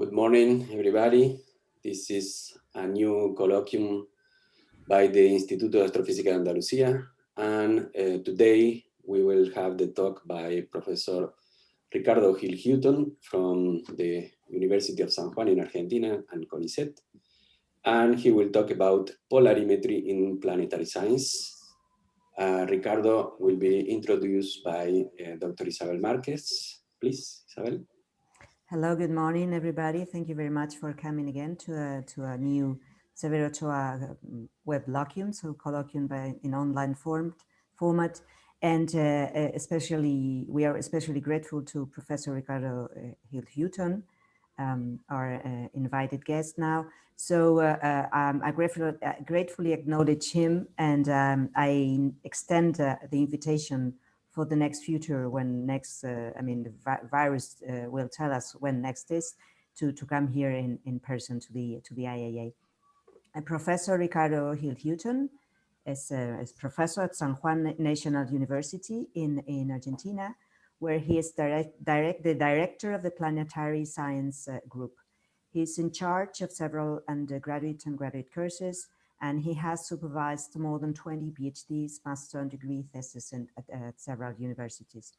Good morning, everybody. This is a new colloquium by the Instituto de Astrofísica de Andalucía. And uh, today we will have the talk by Professor Ricardo Gil Hutton from the University of San Juan in Argentina and CONICET. And he will talk about polarimetry in planetary science. Uh, Ricardo will be introduced by uh, Dr. Isabel Marquez. Please, Isabel. Hello, good morning, everybody. Thank you very much for coming again to a, to a new Severo Ochoa um, web colloquium, so colloquium by, in online form, format. And uh, uh, especially, we are especially grateful to Professor Ricardo uh, Gil Hutton, um, our uh, invited guest now. So uh, uh, um, I gratefully, gratefully, acknowledge him and um, I extend the invitation for the next future when next, uh, I mean, the vi virus uh, will tell us when next is to, to come here in, in person to the, to the IAA. And Professor Ricardo Gil Hutton is, uh, is professor at San Juan National University in, in Argentina, where he is direct, direct, the director of the Planetary Science uh, Group. He's in charge of several undergraduate and graduate courses and he has supervised more than 20 PhDs, master and degree theses in, at, at, several universities.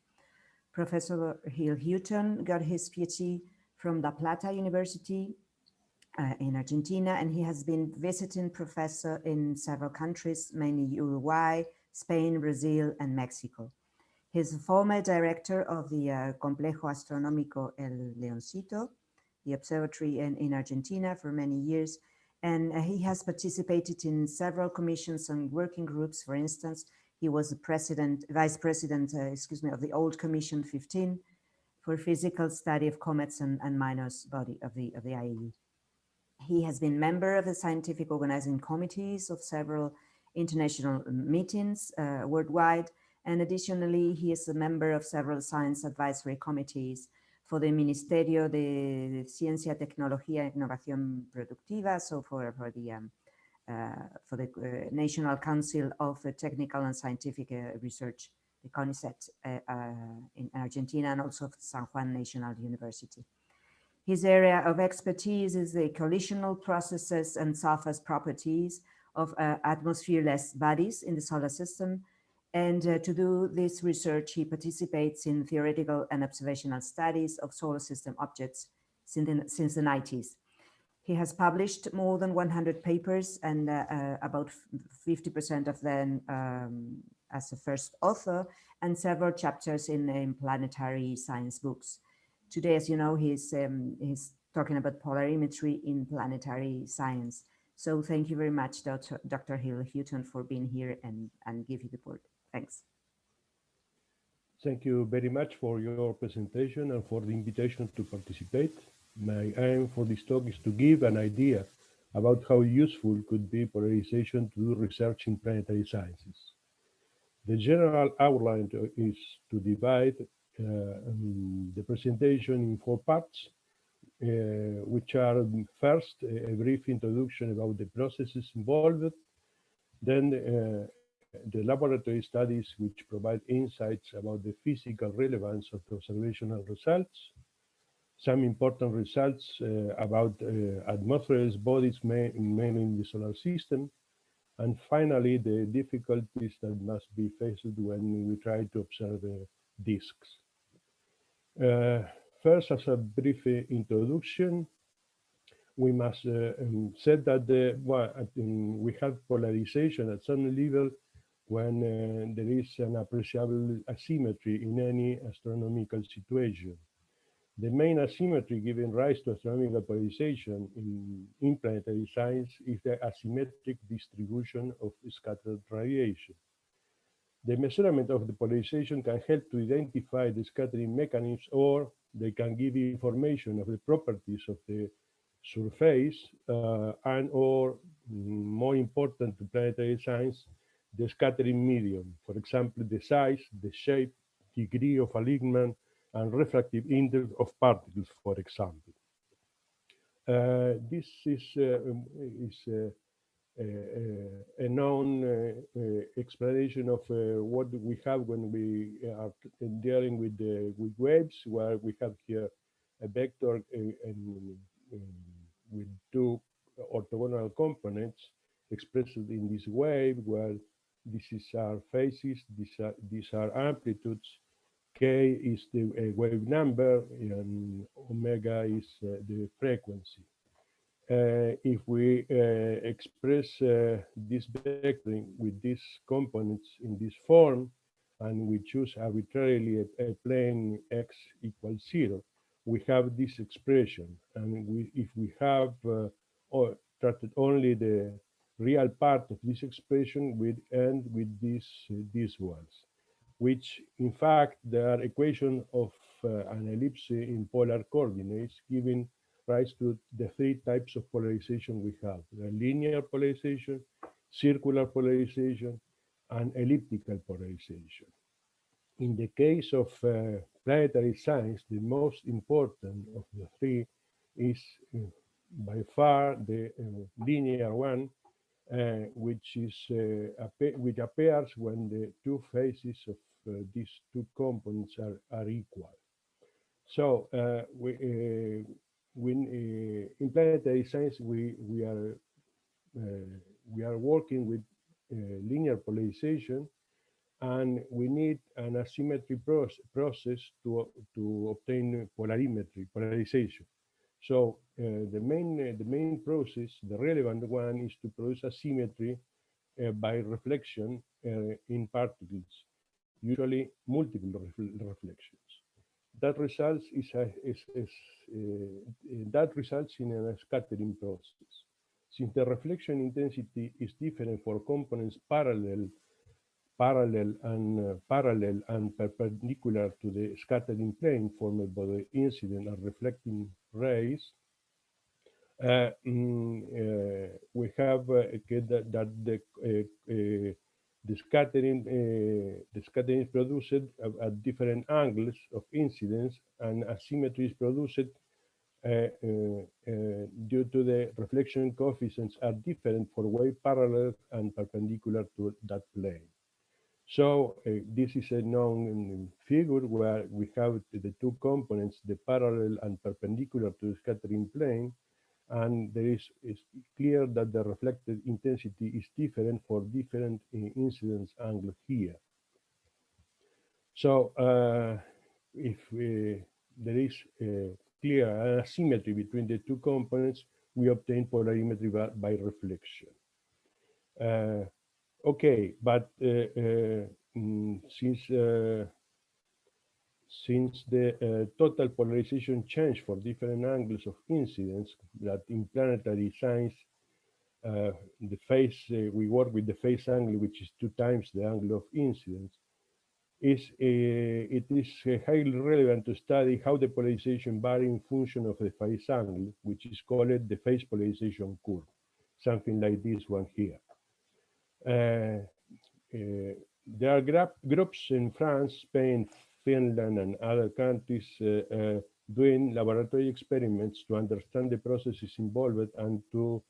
Professor Gil Hutton got his PhD from La Plata University uh, in Argentina, and he has been visiting professor in several countries, mainly Uruguay, Spain, Brazil, and Mexico. He's a former director of the uh, Complejo Astronómico El Leoncito, the observatory in, in Argentina for many years, and he has participated in several commissions and working groups. For instance, he was the president, vice president, uh, excuse me, of the Old Commission 15 for physical study of comets and, and minors body of the, of the IAU. He has been member of the scientific organizing committees of several international meetings uh, worldwide. And additionally, he is a member of several science advisory committees for the Ministerio de Ciencia, Tecnología e Innovación Productiva, so for, for the um, uh, for the uh, National Council of Technical and Scientific uh, Research, the CONICET in Argentina, and also San Juan National University. His area of expertise is the collisional processes and surface properties of uh, atmosphereless bodies in the solar system, and uh, to do this research, he participates in theoretical and observational studies of solar system objects since the, since the 90s. He has published more than 100 papers and uh, uh, about 50% of them um, as a first author and several chapters in, in, planetary science books. Today, as you know, he's, um, he's talking about polarimetry in planetary science. So thank you very much, Dr. Dr. Gil Hutton, for being here and, and give you the word. Thanks. Thank you very much for your presentation and for the invitation to participate. My aim for this talk is to give an idea about how useful could be polarization to do research in planetary sciences. The general outline is to divide uh, um, the presentation in four parts, uh, which are first a brief introduction about the processes involved, then uh, the laboratory studies which provide insights about the physical relevance of the observational results, some important results uh, about uh, atmosphereless bodies mainly in the solar system, and finally the difficulties that must be faced when we try to observe uh, disks. Uh, first, as a brief introduction, we must uh, um, say that the, well, we have polarization at some level when uh, there is an appreciable asymmetry in any astronomical situation. The main asymmetry giving rise to astronomical polarization in, in planetary science is the asymmetric distribution of scattered radiation. The measurement of the polarization can help to identify the scattering mechanisms or they can give information of the properties of the surface uh, and or mm, more important to planetary science, the scattering medium, for example, the size, the shape, degree of alignment, and refractive index of particles, for example. Uh, this is, uh, um, is uh, uh, a known uh, uh, explanation of what we have when we are dealing with with waves, where we have here a vector uh, um, um, with two orthogonal components expressed in this wave. Where this is our phases, these are, these are amplitudes, k is the uh, wave number, and omega is uh, the frequency. Uh, if we uh, express uh, this vectoring with these components in this form, and we choose arbitrarily a, a plane x equals zero, we have this expression. And we, if we have uh, or only the real part of this expression, we end with these, these ones, which in fact they are equation of uh, an ellipse in polar coordinates, giving rise to the three types of polarization we have, the linear polarization, circular polarization, and elliptical polarization. In the case of uh, planetary science, the most important of the three is uh, by far the uh, linear one, which is uh, which appears when the two phases of uh, these two components are, are equal. So we, when in planetary science we we are we are working with linear polarization and we need an asymmetry process to, to obtain polarimetry, polarization. So uh, the main the main process, the relevant one, is to produce asymmetry uh, by reflection uh, in particles, usually multiple reflections. That results is, a, is, is uh, that results in a scattering process. Since the reflection intensity is different for components parallel parallel and uh, parallel and perpendicular to the scattering plane formed by the incident and reflecting rays, mm, uh, we have uh, that, that, the uh, uh, the scattering the scattering is produced at, at, different angles of incidence and asymmetry is produced due to the reflection coefficients are different for wave parallel and perpendicular to that plane. So uh, this is a known figure where we have the two components, the parallel and perpendicular to the scattering plane, and there is it's clear that the reflected intensity is different for different uh, incidence angles here. So uh, if uh, there is a clear asymmetry between the two components, we obtain polarimetry by, by reflection. Uh, Okay, but mm, since uh, since the total polarization change for different angles of incidence that in planetary science uh, the phase uh, we work with the phase angle which is two times the angle of incidence is uh, it is highly relevant to study how the polarization varies in function of the phase angle which is called the phase polarization curve something like this one here. Uh, uh, there are groups in France, Spain, Finland, and other countries uh, doing laboratory experiments to understand the processes involved and to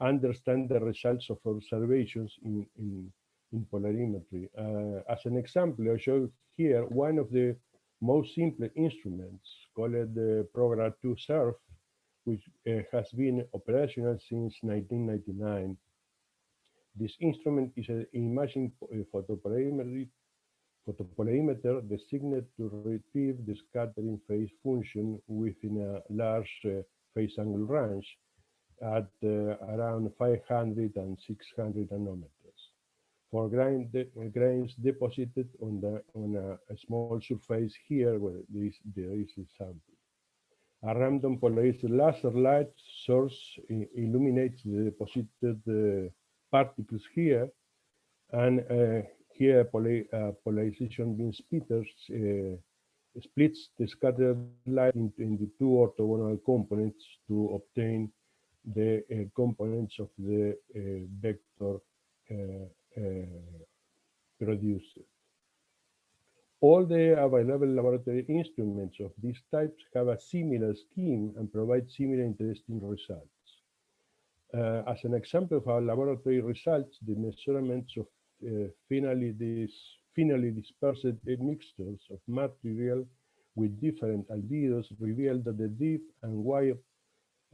understand the results of observations in, in, in polarimetry. Uh, as an example, I show here one of the most simple instruments called the Prograd 2 SURF, which uh, has been operational since 1999. This instrument is an imaging photopolarimeter, photopolarimeter designed to retrieve the scattering phase function within a large uh, phase angle range at uh, around 500 and 600 nanometers for grain de grains deposited on the on a, a, small surface here where there is, there is a sample. A random polarized laser light source illuminates the deposited uh, particles here, and uh, here uh, polarization beam splitters uh, splits the scattered light into, into two orthogonal components to obtain the uh, components of the uh, vector uh, produced. All the available laboratory instruments of these types have a similar scheme and provide similar interesting results. Uh, as an example of our laboratory results, the measurements of uh, finally, this, finally dispersed mixtures of material with different albedos revealed that the dip and wire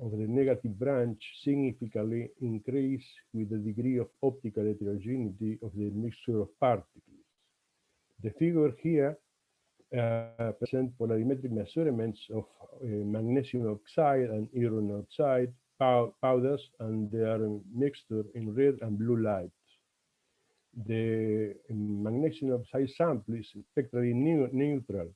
of the negative branch significantly increase with the degree of optical heterogeneity of the mixture of particles. The figure here uh, present polarimetric measurements of uh, magnesium oxide and iron oxide pow powders and their mixture in red and blue light. The magnesium oxide sample is spectrally neutral,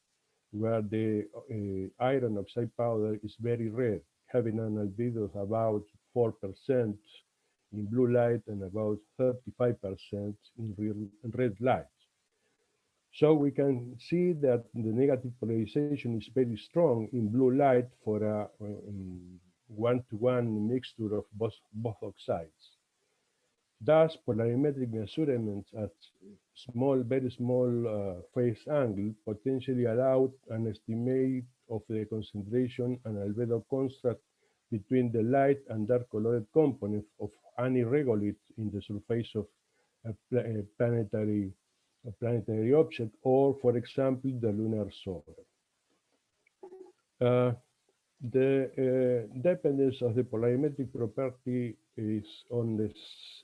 where the uh, iron oxide powder is very red, having an albedo of about 4% in blue light and about 35% in red, red light. So we can see that the negative polarization is very strong in blue light for a one-to-one -one mixture of both, both oxides. Thus, polarimetric measurements at small, very small uh, phase angle potentially allowed an estimate of the concentration and albedo construct between the light and dark colored components of any regolith in the surface of a, a planetary a planetary object, or for example, the lunar solar. Uh, the uh, dependence of the polarimetric property is on the,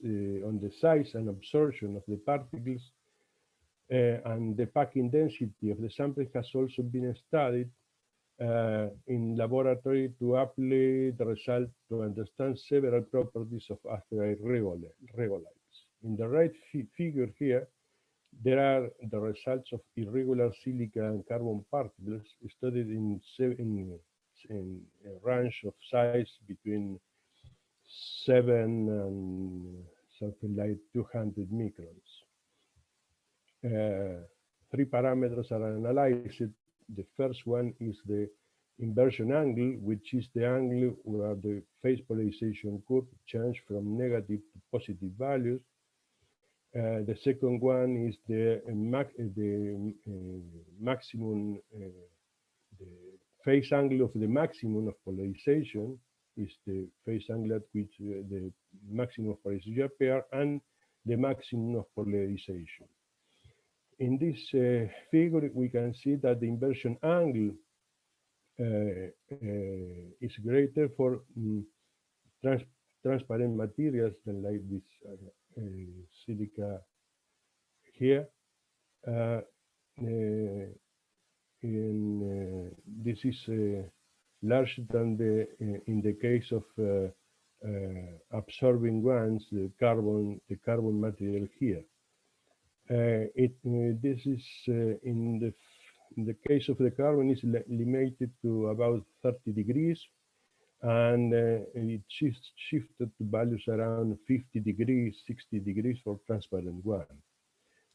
uh, on the size and absorption of the particles uh, and the packing density of the sample has also been studied uh, in laboratory to apply the result to understand several properties of asteroid regoliths. In the right figure here, there are the results of irregular silica and carbon particles studied in, in, in a range of size between 7 and something like 200 microns. Uh, three parameters are analyzed. The first one is the inversion angle, which is the angle where the phase polarization curve change from negative to positive values. Uh, the second one is the, uh, mac the uh, maximum, the phase angle of the maximum of polarization is the phase angle at which the maximum of polarization pair and the maximum of polarization. In this uh, figure, we can see that the inversion angle uh, uh, is greater for um, trans transparent materials than like this silica here. Uh, uh, in, uh, this is larger than the eh, in the case of eh, eh, absorbing ones, the carbon the carbon material here. it this is in the in the case of the carbon is limited to about 30 degrees and uh, it shifts, shifted to values around 50 degrees, 60 degrees for transparent one.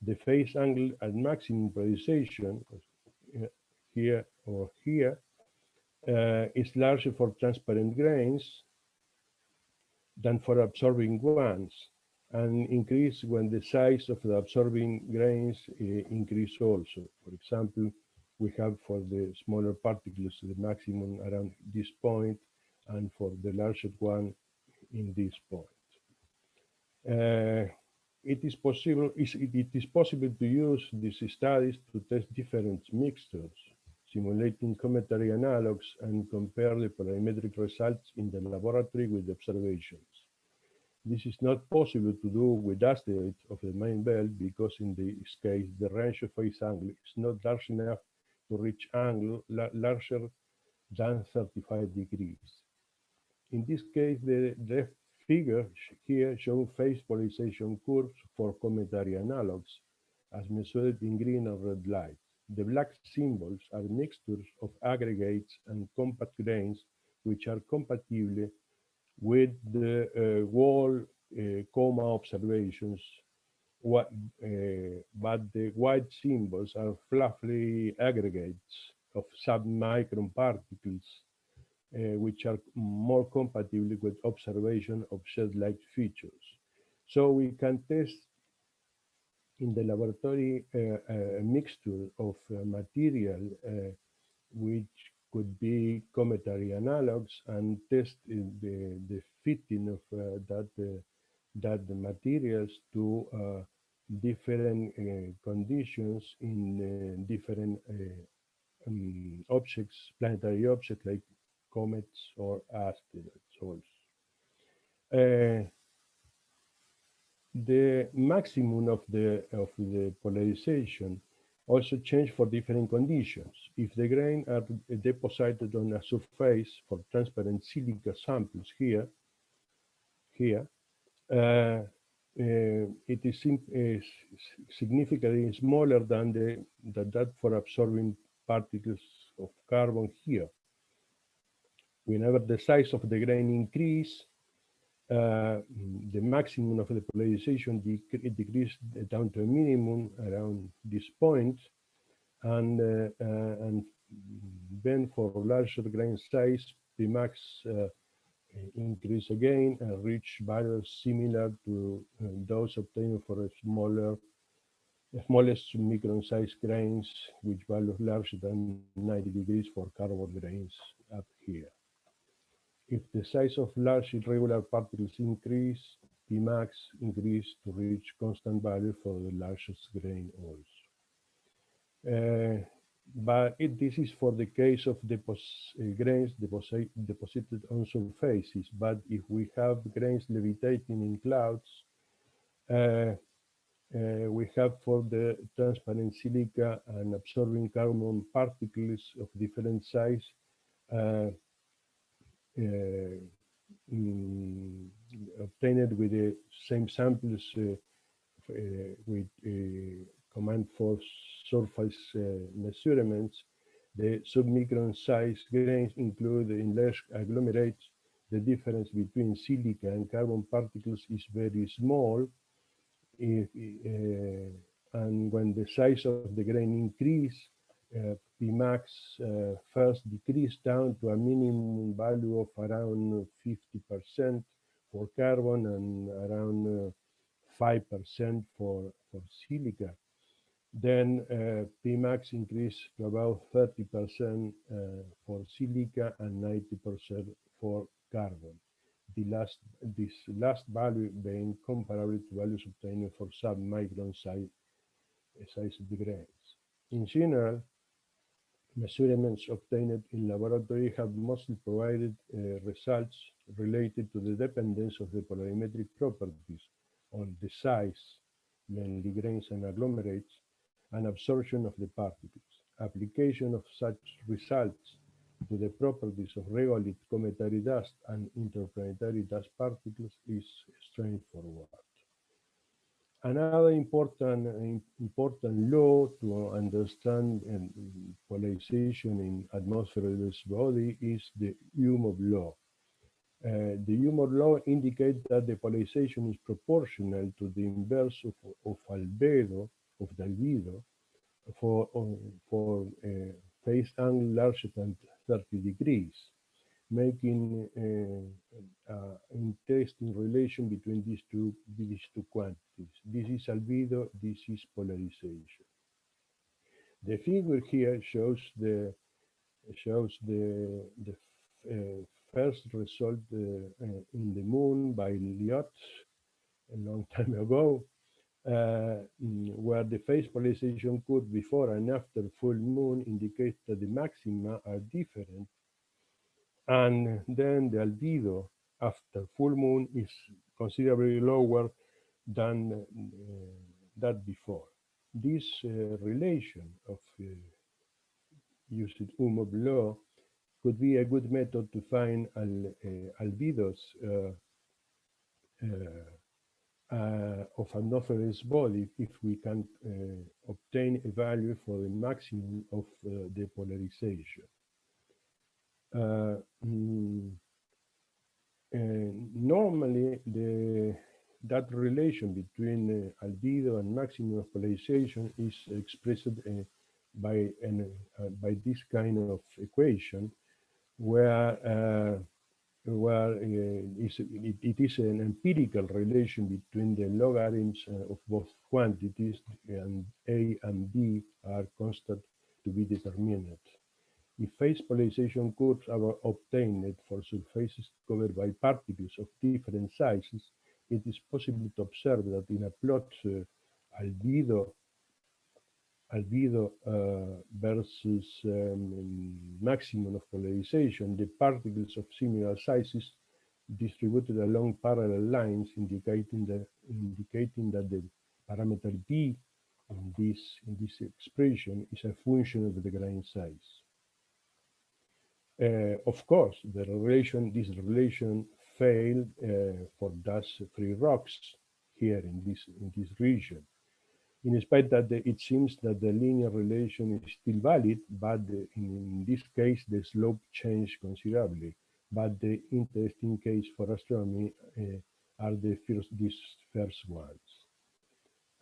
The phase angle at maximum polarization, uh, here or here, uh, is larger for transparent grains than for absorbing ones, and increase when the size of the absorbing grains uh, increase also. For example, we have for the smaller particles the maximum around this point, and for the larger one in this point. Uh, it is possible it is possible to use these studies to test different mixtures, simulating cometary analogs and compare the polarimetric results in the laboratory with observations. This is not possible to do with asteroids of the main belt because in this case the range of phase angle is not large enough to reach angle larger than 35 degrees. In this case, the left figure here shows phase polarization curves for cometary analogs as measured in green and red light. The black symbols are mixtures of aggregates and compact grains which are compatible with the uh, wall uh, coma observations, what, uh, but the white symbols are fluffy aggregates of submicron particles uh, which are more compatible with observation of shed-like features. So we can test in the laboratory uh, a mixture of uh, material which could be cometary analogs and test the, the fitting of uh, that, uh, that materials to uh, different conditions in different um, objects, planetary objects like comets or asteroids. Uh, the maximum of the of the polarization also change for different conditions. If the grain are deposited on a surface for transparent silica samples here, here, uh, uh, it is uh, significantly smaller than the that for absorbing particles of carbon here. Whenever the size of the grain increase, uh, the maximum of the polarization dec decreased down to a minimum around this point, and uh, uh, and then for larger grain size, the max uh, increase again and reach values similar to uh, those obtained for a smaller smallest micron size grains, which values larger than 90 degrees for carbon grains up here. If the size of large irregular particles increase, Pmax increase to reach constant value for the largest grain also. Uh, but it, this is for the case of depos uh, grains deposit deposited on surfaces. But if we have grains levitating in clouds, uh, uh, we have for the transparent silica and absorbing carbon particles of different size uh, mm, obtained with the same samples uh, uh, with command for surface measurements. The submicron size grains include in large agglomerates. The difference between silica and carbon particles is very small. If, uh, and when the size of the grain increase, uh, Pmax uh, first decreased down to a minimum value of around 50% for carbon and around 5% uh, for, for silica. Then uh, Pmax increased to about 30% uh, for silica and 90% for carbon. The last, this last value being comparable to values obtained for sub-micron size, size grains. In general, measurements obtained in laboratory have mostly provided uh, results related to the dependence of the polarimetric properties on the size, mainly grains and agglomerates, and absorption of the particles. Application of such results to the properties of regolith cometary dust and interplanetary dust particles is straightforward. Another important important law to understand polarization in atmosphereless body is the Umov law. Uh, the Umov law indicates that the polarization is proportional to the inverse of, of albedo, of the albedo, for, for uh, phase angle larger than 30 degrees making uh, uh, interesting relation between these two these two quantities. This is albedo, this is polarization. The figure here shows the shows the the uh, first result uh, in the moon by Lyot a long time ago, where the phase polarization curve before and after full moon indicates that the maxima are different and then the albedo after full moon is considerably lower than uh, that before. This uh, relation of uh, using Umov law could be a good method to find al, uh, albedos of an anomalous body if we can obtain a value for the maximum of the polarization. Uh, mm, normally, the that relation between uh, albedo and maximum polarization is expressed uh, by an, uh, by this kind of equation, where uh, uh, it, it is an empirical relation between the logarithms of both quantities, and a and b are constant to be determined. If phase polarization curves are obtained for surfaces covered by particles of different sizes, it is possible to observe that in a plot uh, albedo albedo uh, versus um, maximum of polarization, the particles of similar sizes distributed along parallel lines indicating that indicating that the parameter b in this in this expression is a function of the grain size. Uh, of course, the relation this relation failed uh, for dust free rocks here in this in this region. In spite that the, it seems that the linear relation is still valid, but the, in, in this case the slope changed considerably but the interesting case for astronomy uh, are the first, these first ones.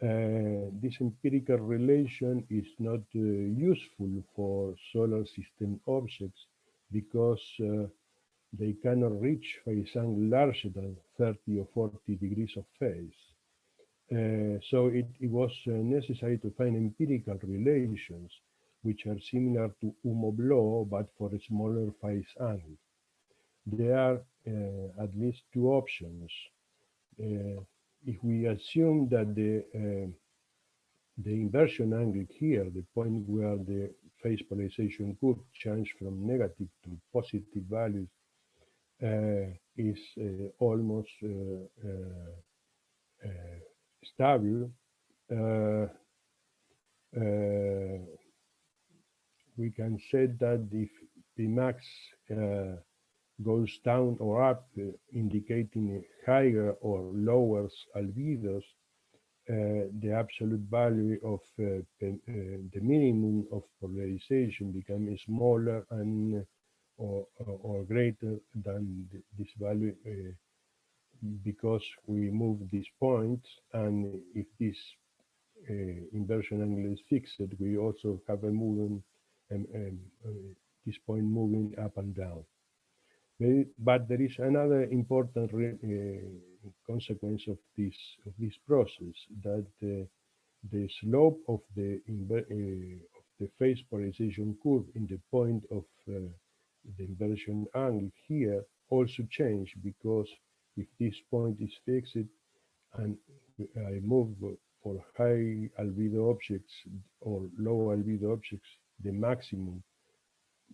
Uh, this empirical relation is not uh, useful for solar system objects because uh, they cannot reach phase angle larger than 30 or 40 degrees of phase. Uh, so it, it was uh, necessary to find empirical relations which are similar to Umov law but for a smaller phase angle there are uh, at least two options. Uh, if we assume that the uh, the inversion angle here, the point where the phase polarization curve change from negative to positive values, uh, is uh, almost uh, stable. we can say that if the max goes down or up, uh, indicating higher or lower albedos, uh, the absolute value of uh, the, the, minimum of polarization becomes smaller and or, or greater than this value because we move these points and if this uh, inversion angle is fixed, we also have a moving, um, um, uh, this point moving up and down. But there is another important uh, consequence of this of this process that uh, the slope of the uh, of the phase polarization curve in the point of uh, the inversion angle here also change because if this point is fixed and I move for high albedo objects or low albedo objects the maximum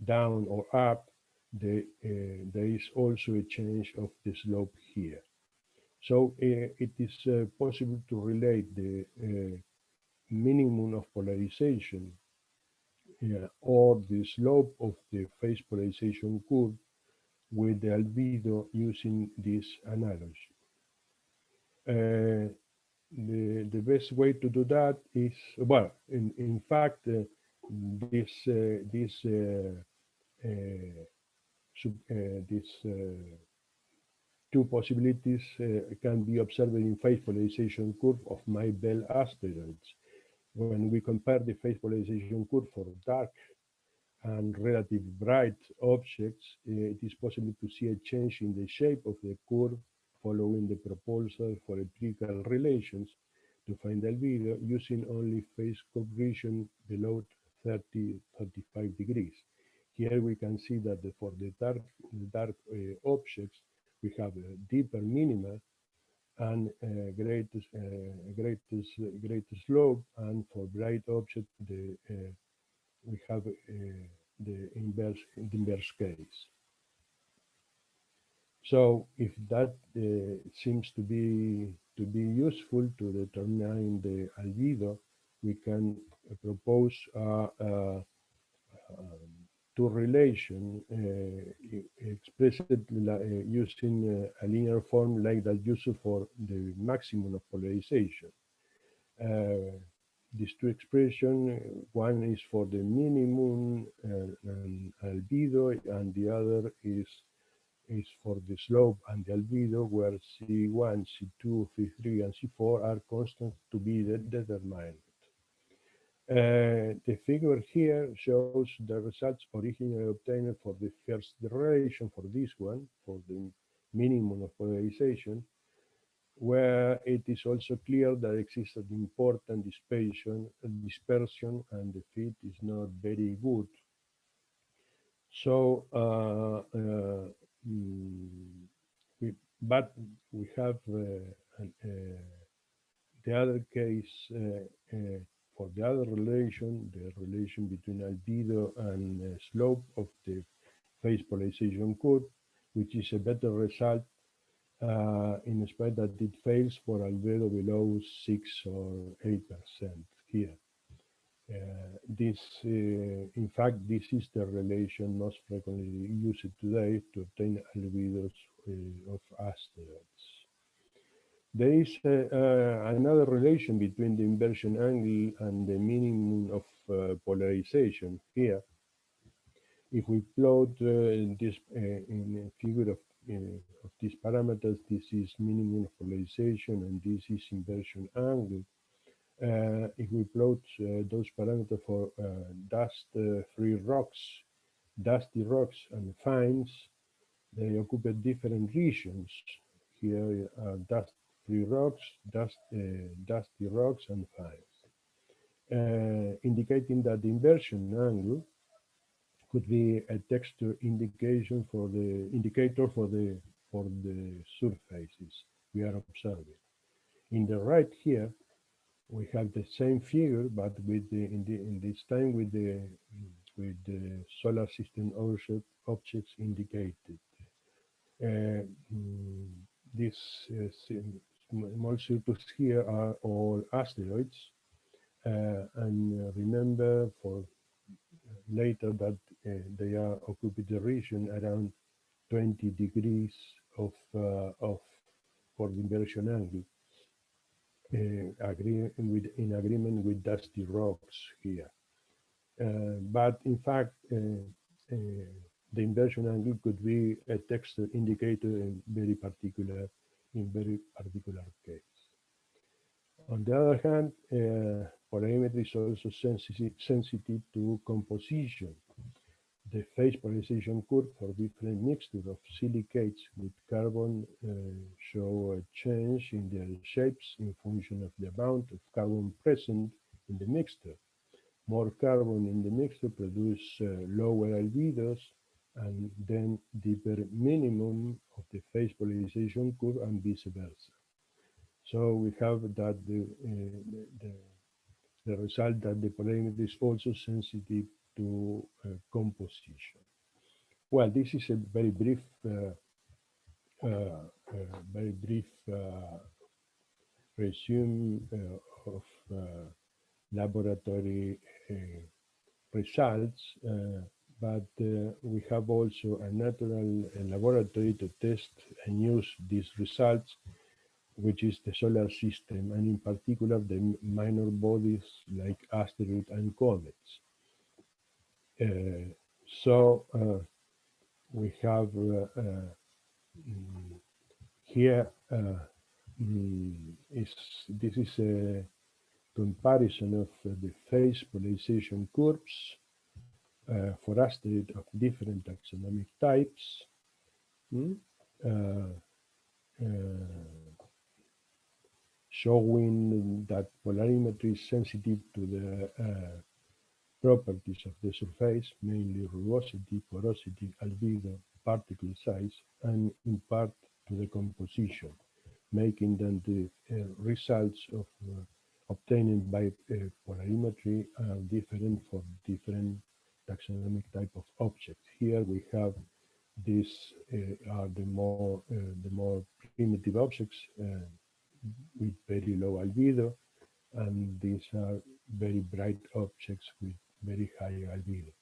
down or up the, uh, there is also a change of the slope here. So uh, it is uh, possible to relate the minimum of polarization or the slope of the phase polarization curve with the albedo using this analogy. Uh, the, the best way to do that is, well, in, in fact, uh, this, uh, this uh, these uh, two possibilities uh, can be observed in phase polarization curve of main belt asteroids. When we compare the phase polarization curve for dark and relative bright objects, it is possible to see a change in the shape of the curve following the proposal for empirical relations to find albedo using only phase curve below 30, 35 degrees. Here we can see that the, for the dark, dark uh, objects, we have a deeper minima and uh, greatest, uh, greatest, slope, and for bright objects, the, uh, we have uh, the inverse, the inverse case. So if that uh, seems to be to be useful to determine the albedo, we can propose a, a, to relation uh, expressed uh, using uh, a linear form like that used for the maximum of polarization. these two expressions, one is for the minimum and albedo, and the other is is for the slope and the albedo, where C1, C2, C3, and C4 are constant to be determined. Uh, the figure here shows the results originally obtained for the first relation for this one, for the minimum of polarization, where it is also clear that exists an important dispersion, dispersion and the fit is not very good. So, uh, uh, mm, we, but we have uh, an, uh, the other case for the other relation, the relation between albedo and uh, slope of the phase polarization curve, which is a better result uh, in spite that it fails for albedo below 6 or 8% here. Uh, this, uh, in fact, this is the relation most frequently used today to obtain albedos uh, of asteroids. There is another relation between the inversion angle and the minimum of polarization here if we plot uh, this uh, in a figure of, uh, of these parameters, this is minimum of polarization and this is inversion angle. Uh, if we plot uh, those parameters for uh, dust-free rocks, dusty rocks and fines, they occupy different regions. Here are rocks, dust, dusty rocks and fines, indicating that the inversion angle could be a texture indication for the indicator for the for the surfaces we are observing. In the right here, we have the same figure, but with the in, the, in this time with the with the solar system object, objects indicated. Uh, mm, these uh, small circles here are all asteroids, uh, and remember for later that uh, they are occupy the region around 20 degrees of uh, of for the inversion angle. Uh, agree with in agreement with dusty rocks here. Uh, but in fact, uh, uh, the inversion angle could be a texture indicator in very particular in very particular case. On the other hand, polarimetry is also sensitive, sensitive to composition. The phase polarization curve for different mixture of silicates with carbon uh, show a change in their shapes in function of the amount of carbon present in the mixture. More carbon in the mixture produce uh, lower albedos and then deeper minimum of the phase polarization curve and vice versa. So we have that the, uh, the, the result that the polarimetry is also sensitive to uh, composition. Well, this is a very brief, uh, uh, very brief resume of laboratory results, but uh, we have also a natural laboratory to test and use these results which is the solar system, and in particular the minor bodies like asteroids and comets. Uh, so uh, we have uh, mm, here mm, is this is a comparison of the phase polarization curves uh, of different taxonomic types. Mm? Uh, uh, showing that polarimetry is sensitive to the uh, properties of the surface, mainly rugosity, porosity, albedo, particle size, and in part to the composition, making then the uh, results of uh, obtained by uh, polarimetry are different for different taxonomic type of objects. Here we have these uh, are the more uh, the more primitive objects with very low albedo, and these are very bright objects with very high albedo.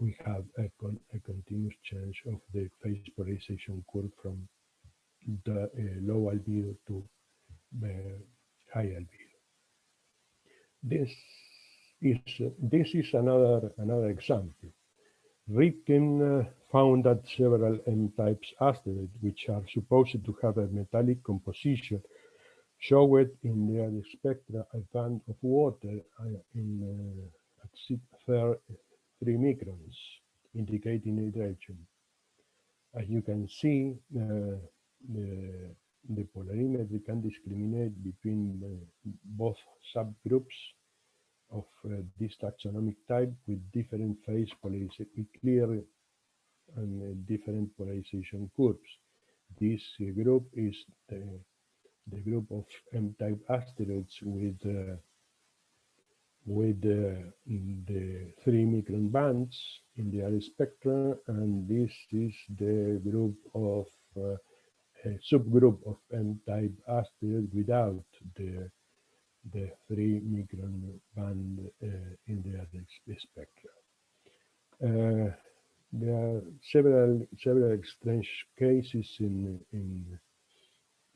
We have a, con a continuous change of the phase polarization curve from the uh, low albedo to uh, high albedo. This is this is another another example. Rivkin uh, found that several M-types asteroids, which are supposed to have a metallic composition, showed in their spectra a band of water uh, in uh, 3 microns, indicating hydrogen. As you can see, uh, the, the polarimetry can discriminate between uh, both subgroups of uh, this taxonomic type with different phase polarization, clear and uh, different polarization curves. This uh, group is the, the group of M-type asteroids with uh, with the, the three micron bands in the L spectrum, and this is the group of uh, a subgroup of M-type asteroid without the the three micron band uh, in the L spectrum. Uh, there are several several strange cases in in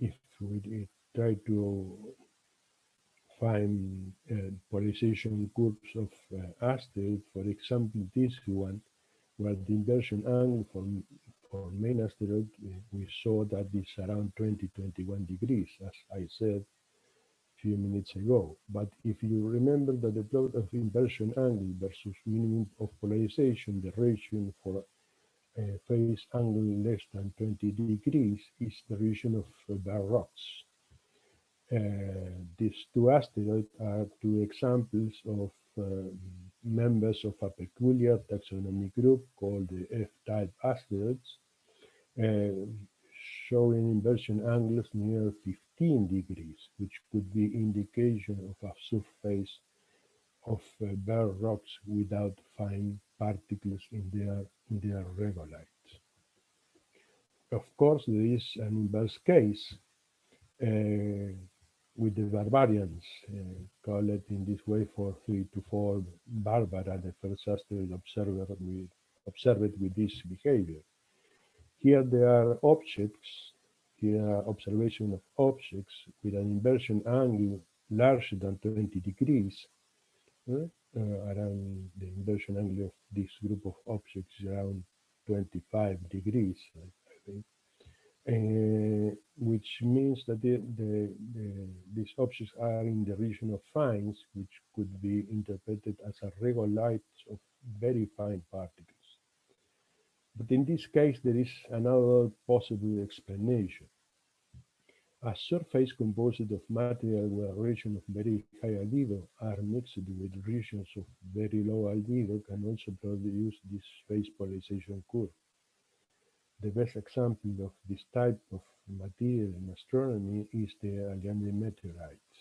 if we try to find uh, polarization curves of uh, for example, this one, where the inversion angle for, for main asteroid, we saw that it's around 20, 21 degrees, as I said few minutes ago. But if you remember that the plot of inversion angle versus minimum of polarization, the ratio for a phase angle less than 20 degrees is the region of uh, bare rocks. Uh, these two asteroids are two examples of uh, members of a peculiar taxonomic group called the F-type asteroids, uh, showing inversion angles near 15 degrees, which could be indication of a surface of uh, bare rocks without fine particles in their, in their regolith. Of course, there is an inverse case uh, with the barbarians, uh, call it in this way for three to four Barbara, the first asteroid observer with, observed with this behavior. Here there are objects, here are observation of objects with an inversion angle larger than 20 degrees, uh, around the inversion angle of this group of objects is around 25 degrees, I think. Uh, which means that the, the, the, these objects are in the region of fines, which could be interpreted as a regoliths of very fine particles. But in this case, there is another possible explanation. A surface composed of material where regions of very high albedo are mixed with regions of very low albedo can also produce this phase polarization curve. The best example of this type of material in astronomy is the Allende meteorite,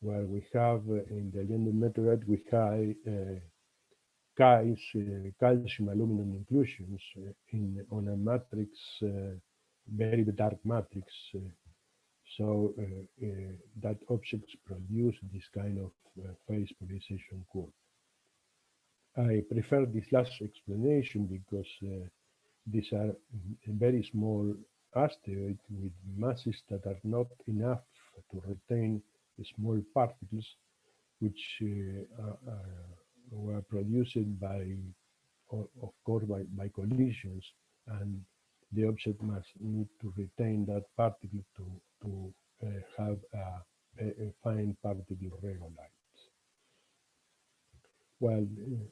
where we have uh, in the Allende meteorite we have uh, guys, uh, calcium aluminum inclusions uh, in on a matrix, uh, very dark matrix. Uh, so that objects produce this kind of phase polarization curve. I prefer this last explanation because these are very small asteroids with masses that are not enough to retain small particles, which uh, uh, were produced by, of course, by, by collisions, and the object must need to retain that particle to, to uh, have a, a, fine particle regolith. Well, uh,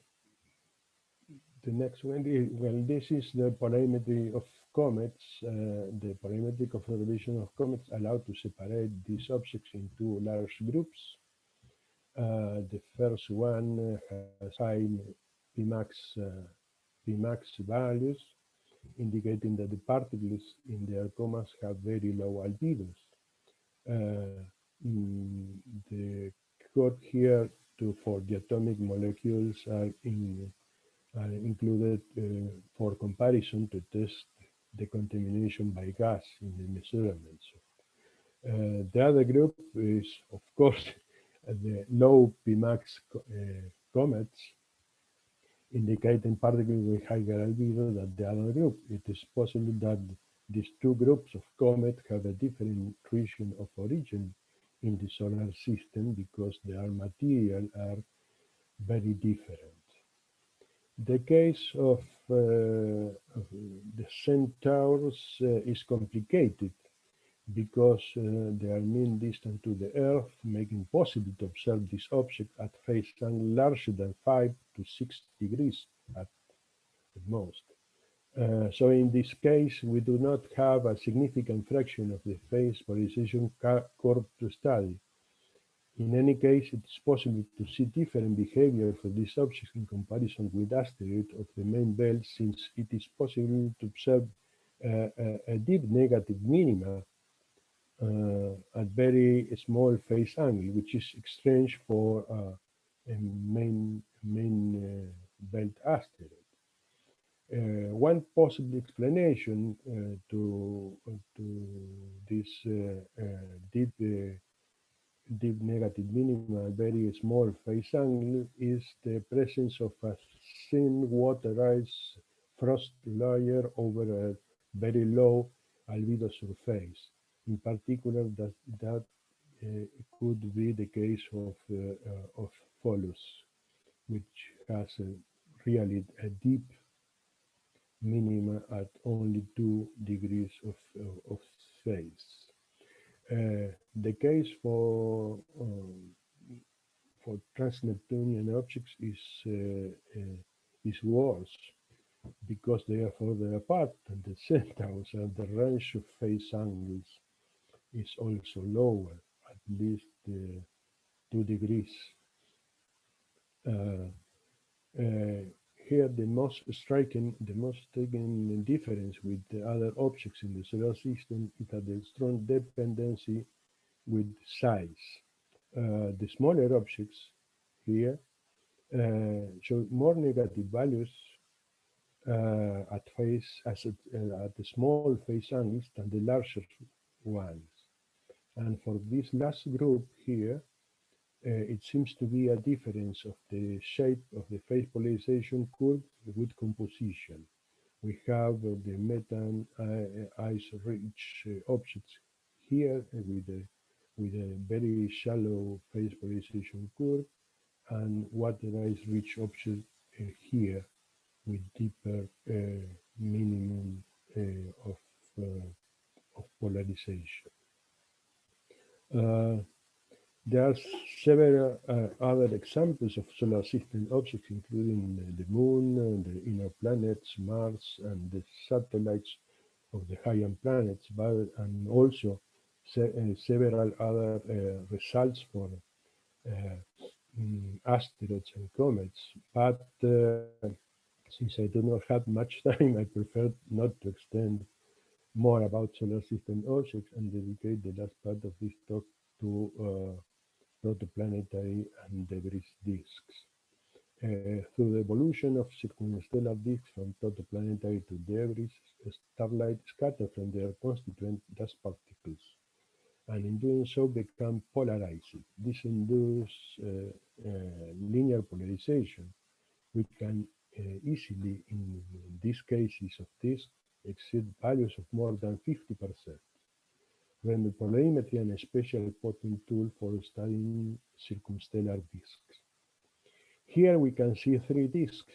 the next one, well, this is the polarimetry of comets. Uh, the polarimetric observation of comets allow to separate these objects into large groups. Uh, the first one has high Pmax, uh, Pmax values, indicating that the particles in their comets have very low albedos. Uh, the code here to, for the atomic molecules are in are included uh, for comparison to test the contamination by gas in the measurements. Uh, the other group is, of course, the low Pmax uh, comets, indicating particles with higher albedo than the other group. It is possible that these two groups of comets have a different region of origin in the solar system because their material are very different. The case of, uh, of the centaurs uh, is complicated because uh, they are mean distant to the Earth, making possible to observe this object at phase angle larger than 5 to 6 degrees at, most. Uh, so in this case, we do not have a significant fraction of the phase polarization curve to study. In any case, it is possible to see different behavior for these objects in comparison with asteroids of the main belt, since it is possible to observe uh, a, a, deep negative minima at very small phase angle, which is strange for uh, a main main uh, belt asteroid. Uh, one possible explanation uh, to to this uh, deep deep negative minima, very small phase angle, is the presence of a thin water ice frost layer over a very low albedo surface. In particular, that, that uh, could be the case of, uh, of Pholus, which has a, really a deep minima at only two degrees of, of phase. Uh, the case for um, for trans-Neptunian objects is uh, uh, is worse because they are further apart than the centaurs and the range of phase angles is also lower, at least uh, two degrees. Uh, uh, here the most striking, the most striking difference with the other objects in the solar system is that the strong dependency with size. Uh, the smaller objects here uh, show more negative values uh, at phase as at, at the small phase angles than the larger ones. And for this last group here, uh, it seems to be a difference of the shape of the phase polarization curve with composition. We have uh, the methane uh, ice-rich uh, objects here with a, with a very shallow phase polarization curve and water ice-rich objects uh, here with deeper minimum of, of polarization. There are several uh, other examples of solar system objects, including the moon, and the inner planets, Mars, and the satellites of the higher planets, but and also se uh, several other uh, results for um, asteroids and comets. But uh, since I do not have much time, I prefer not to extend more about solar system objects and dedicate the last part of this talk to uh, protoplanetary and debris disks. Uh, through the evolution of circumstellar disks from protoplanetary to debris, starlight scatter from their constituent dust particles, and in doing so become polarized. This induces uh, uh, linear polarization. We can uh, easily, in, in these cases of disk, exceed values of more than 50 percent render polarimetry and a special plotting tool for studying circumstellar disks. Here we can see three disks.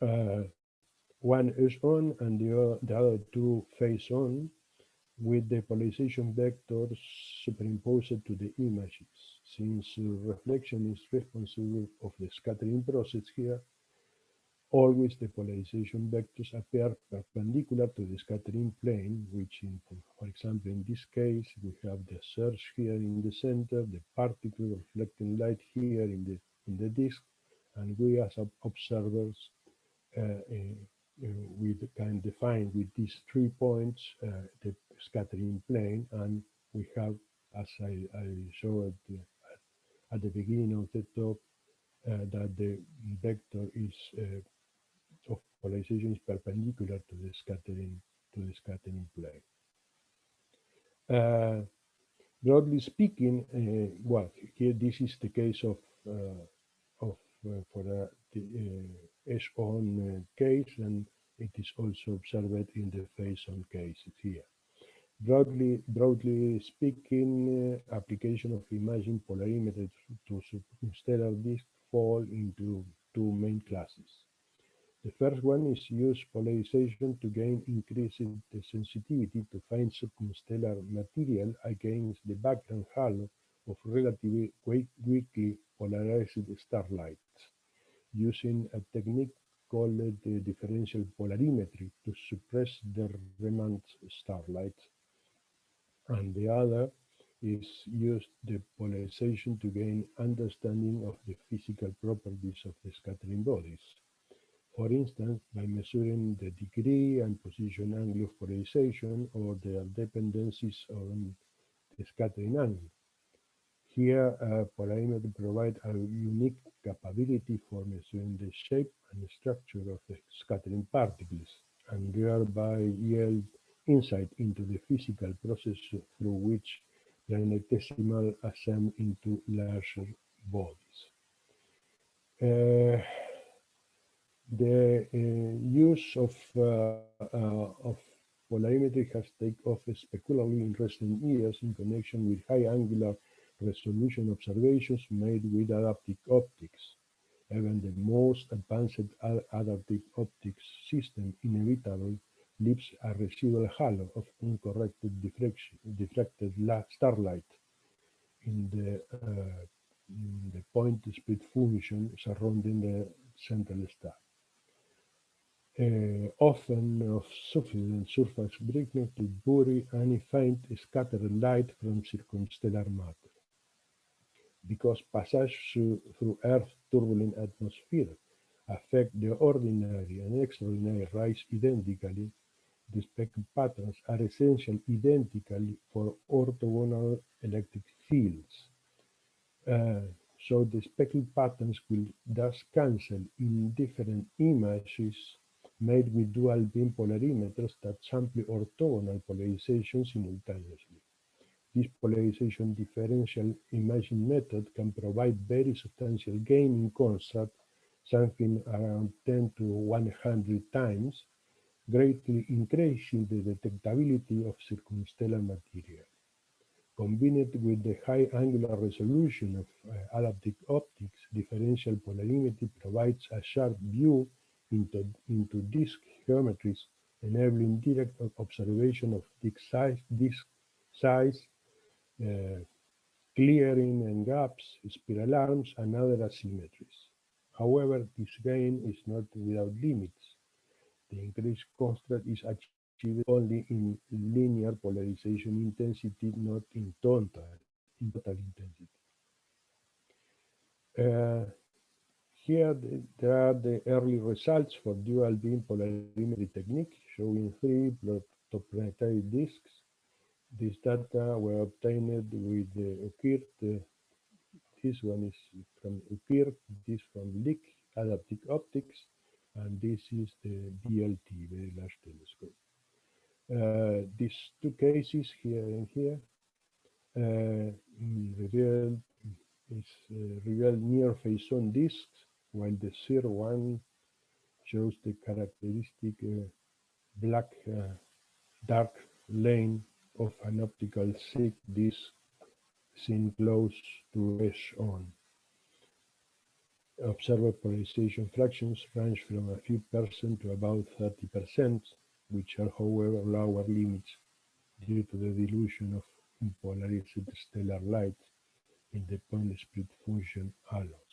Uh, one is on and the, the other two face on with the polarization vectors superimposed to the images. Since reflection is responsible of the scattering process here, always the polarization vectors appear perpendicular to the scattering plane, which in, for example, in this case, we have the surge here in the center, the particle reflecting light here in the, in the disk, and we as observers, uh, uh, we can define with these three points uh, the scattering plane, and we have, as I, I showed at, at the beginning of the talk, uh, that the vector is uh, of polarization is perpendicular to the scattering to the scattering plane. Uh, broadly speaking, uh, well, here this is the case of uh, of uh, for the S-on uh, case, and it is also observed in the face-on cases here. Broadly, broadly speaking, uh, application of imaging polarimetry to circumstellar disk fall into two main classes. The first one is use polarization to gain increased sensitivity to find circumstellar material against the background halo of relatively weakly polarized starlight, using a technique called the differential polarimetry to suppress the remnant starlight. And the other is use the polarization to gain understanding of the physical properties of the scattering bodies for instance, by measuring the degree and position angle of polarization or their dependencies on the scattering angle. Here, uh, polarimetry provides a unique capability for measuring the shape and structure of the scattering particles and thereby yield insight into the physical process through which the planetesimal ascend into larger bodies. Uh, the uh, use of, uh, uh of polarimetry has taken off spectacularly in recent years in connection with high angular resolution observations made with adaptive optics. Even the most advanced adaptive optics system inevitably leaves a residual halo of uncorrected diffracted starlight in the, uh, in the point spread function surrounding the central star often of sufficient surface brightness to bury any faint scattered light from circumstellar matter. Because passage through Earth's turbulent atmosphere affect the ordinary and extraordinary rays identically, the speckle patterns are essential identically for orthogonal electric fields. Uh, so the speckle patterns will thus cancel in different images made with dual beam polarimeters that sample orthogonal polarization simultaneously. This polarization differential imaging method can provide very substantial gain in contrast, something around 10 to 100 times, greatly increasing the detectability of circumstellar material. Combined with the high angular resolution of uh, adaptive optics, differential polarimetry provides a sharp view into, into disk geometries, enabling direct observation of disk size, disk size uh, clearing and gaps, spiral arms, and other asymmetries. However, this gain is not without limits. The increased contrast is achieved only in linear polarization intensity, not in total, in total intensity. Uh, here there are the early results for dual beam polarimetry technique showing three protoplanetary disks. These data were obtained with the UKIRT. Uh, this one is from UKIRT, this from Lick Adaptive Optics, and this is the VLT, Very Large Telescope. Uh, these two cases here and here uh, reveal is uh, reveal near face-on disks while the zero one shows the characteristic uh, black uh, dark lane of an optical thick disk seen close to edge on. Observed polarization fractions range from a few percent to about 30 percent, which are however lower limits due to the dilution of polarized stellar light in the point spread function halos.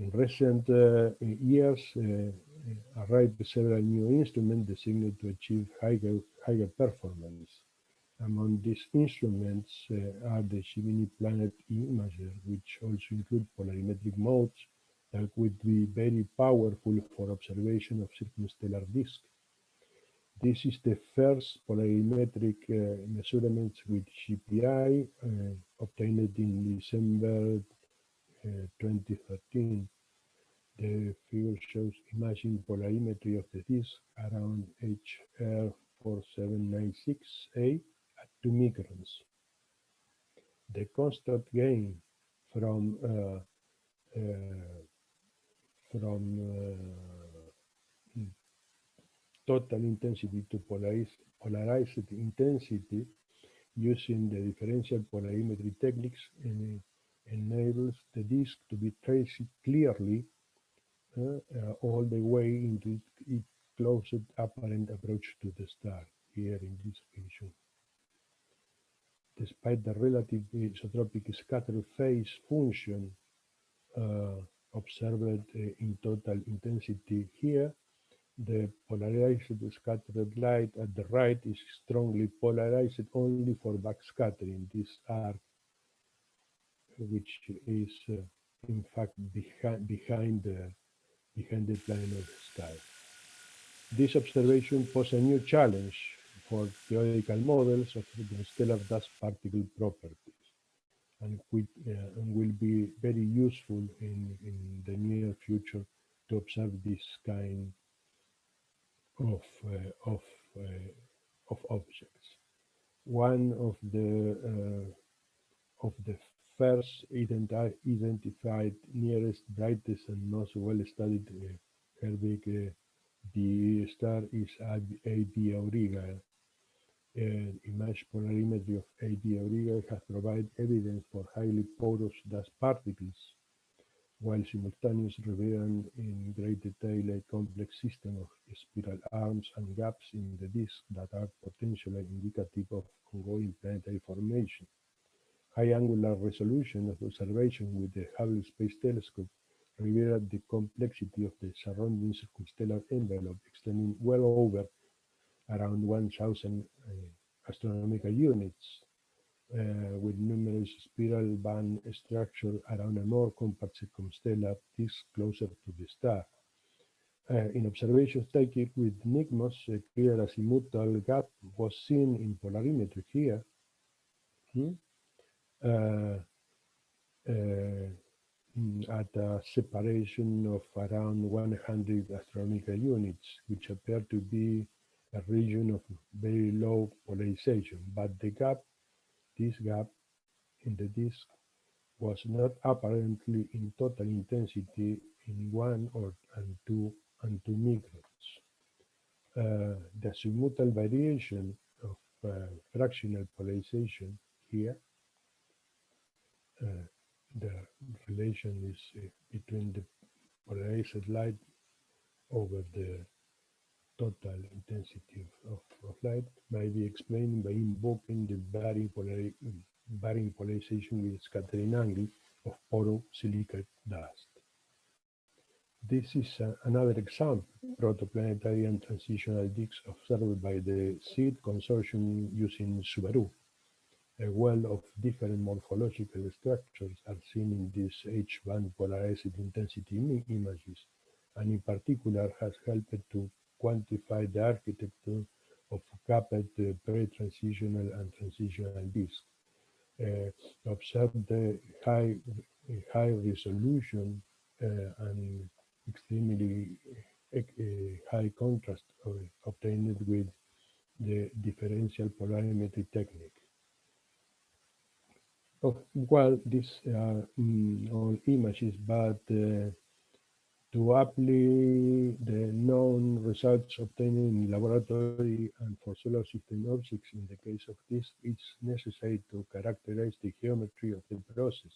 In recent uh, years, uh, arrived several new instruments designed to achieve higher, higher performance. Among these instruments uh, are the Gemini Planet Imager, which also include polarimetric modes that would be very powerful for observation of circumstellar disks. This is the first polarimetric uh, measurements with GPI uh, obtained in December 2013. The figure shows imaging polarimetry of the disk around HR4796A at 2 microns. The constant gain from uh, uh, from uh, total intensity to polarized, intensity using the differential polarimetry techniques enables the disk to be traced clearly uh, uh, all the way into its closest apparent approach to the star, here in this region. Despite the relative isotropic scatter phase function uh, observed in total intensity here, the polarized scattered light at the right is strongly polarized only for backscattering. This arc which is uh, in fact behind, behind, the, behind the plane of the sky. This observation poses a new challenge for theoretical models of the stellar dust particle properties. and, quit, uh, and will be very useful in, in the near future to observe this kind of, uh, of, uh, of objects. One of the, uh, of the first identi identified nearest, brightest, and most well-studied uh, Herbig the star is AB Auriga. Uh, image polarimetry of AB Auriga has provided evidence for highly porous dust particles, while simultaneously revealing in great detail a complex system of spiral arms and gaps in the disk that are potentially indicative of ongoing planetary formation. High angular resolution of observation with the Hubble Space Telescope revealed the complexity of the surrounding circumstellar envelope extending well over around 1,000 uh, astronomical units, uh, with numerous spiral band structure around a more compact circumstellar disk closer to the star. Uh, in observations taken with NICMOS, a clear azimuthal gap was seen in polarimetry here. Hmm? Uh, uh, at a separation of around 100 astronomical units, which appear to be a region of very low polarization. But the gap, this gap in the disk, was not apparently in total intensity in one or and two and two microns. Uh, the azimuthal variation of uh, fractional polarization here the relation is uh, between the polarized light over the total intensity of, of, of, light may be explained by invoking the varying, polari varying polarization with scattering angle of porosilicate dust. This is uh, another example, protoplanetary and transitional disks observed by the SEED consortium using Subaru a well of different morphological structures are seen in these H-band polarized intensity images, and in particular has helped to quantify the architecture of capped pre-transitional and transitional disks. Uh, observe the high, high resolution uh, and extremely uh, high contrast obtained with the differential polarimetry technique. Oh, well, these are all images, but uh, to apply the known results obtained in laboratory and for solar system objects in the case of this, it's necessary to characterize the geometry of the process.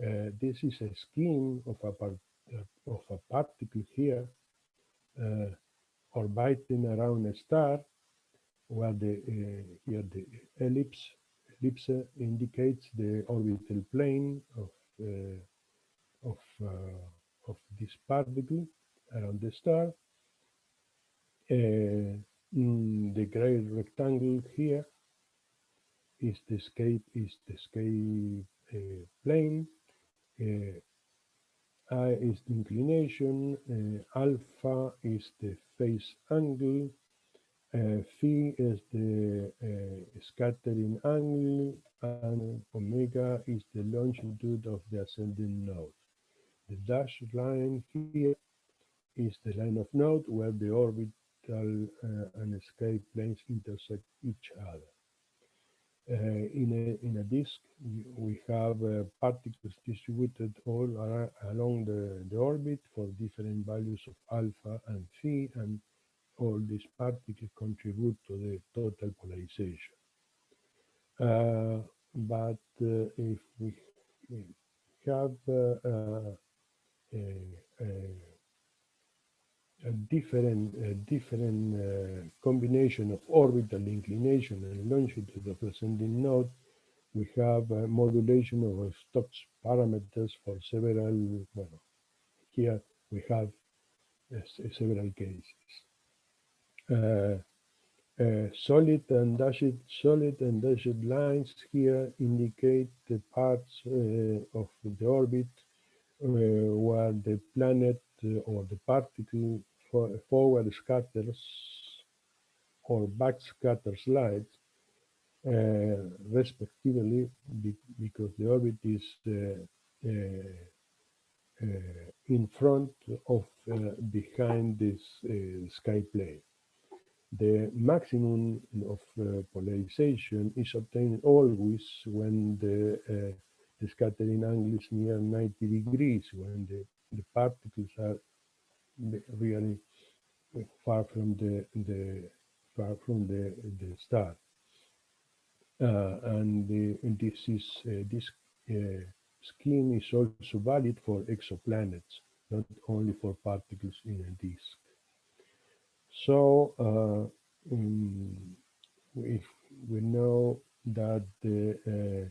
Uh, this is a scheme of a, part, uh, of a particle here uh, orbiting around a star where the uh, here the ellipse ellipse indicates the orbital plane of uh, of uh, of this particle around the star. Uh, the gray rectangle here is the escape is the escape uh, plane. Uh, I is the inclination. Uh, alpha is the phase angle phi is the uh, scattering angle and omega is the longitude of the ascending node. The dashed line here is the line of node where the orbital uh, and escape planes intersect each other. Uh, in, a, in a disk, we have uh, particles distributed all along the, the orbit for different values of alpha and phi and all these particles contribute to the total polarization. Uh, but uh, if we have uh, a, a, a, different, a different uh, combination of orbital inclination and longitude of ascending node, we have a modulation of Stokes parameters for several, well, here we have uh, several cases. Uh, uh, solid and dashed solid and dashed lines here indicate the parts uh, of the orbit where the planet or the particle for forward scatters or back scatters light uh, respectively, be, because the orbit is uh, uh, in front of behind this sky plane. The maximum of polarization is obtained always when the the scattering angle is near 90 degrees when the, the particles are really far from the, the far from the, the star. Uh, and, the, and, this is uh, this uh, scheme is also valid for exoplanets, not only for particles in a disk. So uh, um, we, we know that the uh,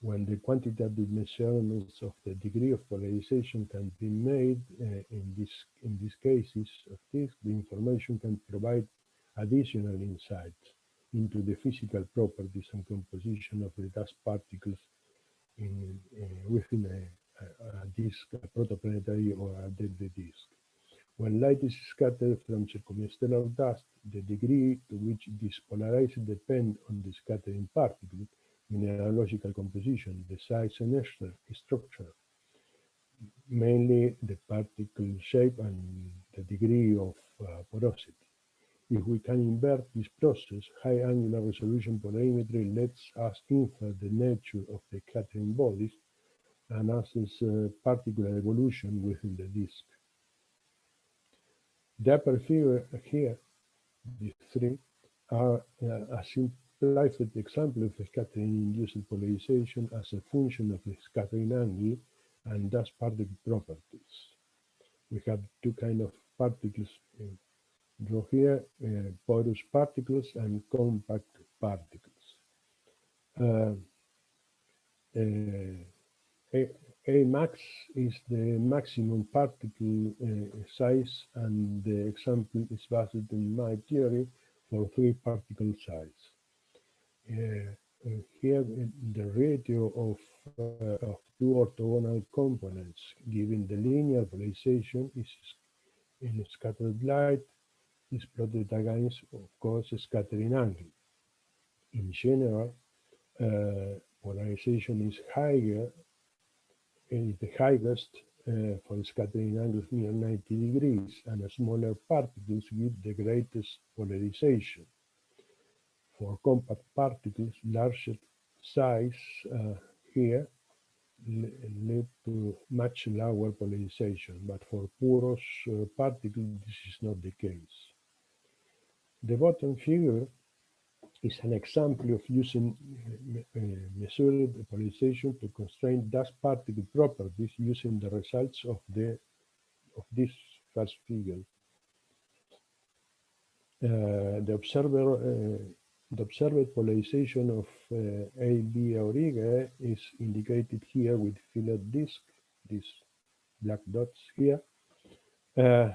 when the quantitative measurements of the degree of polarization can be made uh, in this in these cases of this, the information can provide additional insights into the physical properties and composition of the dust particles in, uh, within a, a, a, disk, a protoplanetary or a dead disk. When light is scattered from circumstellar dust, the degree to which it is polarized depends on the scattering particle mineralogical composition, the size and structure, mainly the particle shape and the degree of uh, porosity. If we can invert this process, high angular resolution polarimetry lets us infer the nature of the scattering bodies and assess uh, particular evolution within the disk. Figure here, these three, are a simplified example of scattering-induced polarization as a function of the scattering angle and thus particle properties. We have two kind of particles uh, draw here, uh, porous particles and compact particles. Uh, uh a, max is the maximum particle uh, size and the example is based in Mie theory for three particle size. Uh, uh, here the ratio of, uh, of two orthogonal components given the linear polarization is in scattered light is plotted against, of course, scattering angle. In general, uh, polarization is higher, is the highest uh, for scattering angles near 90 degrees, and smaller particles give the greatest polarization for compact particles, larger size uh, here lead to much lower polarization, but for porous uh, particles, this is not the case. The bottom figure is an example of using uh, measured polarization to constrain dust particle properties using the results of the of this first figure. Uh, the observer uh, the observed polarization of uh, AB Aurigae is indicated here with fillet disk, these black dots here, uh,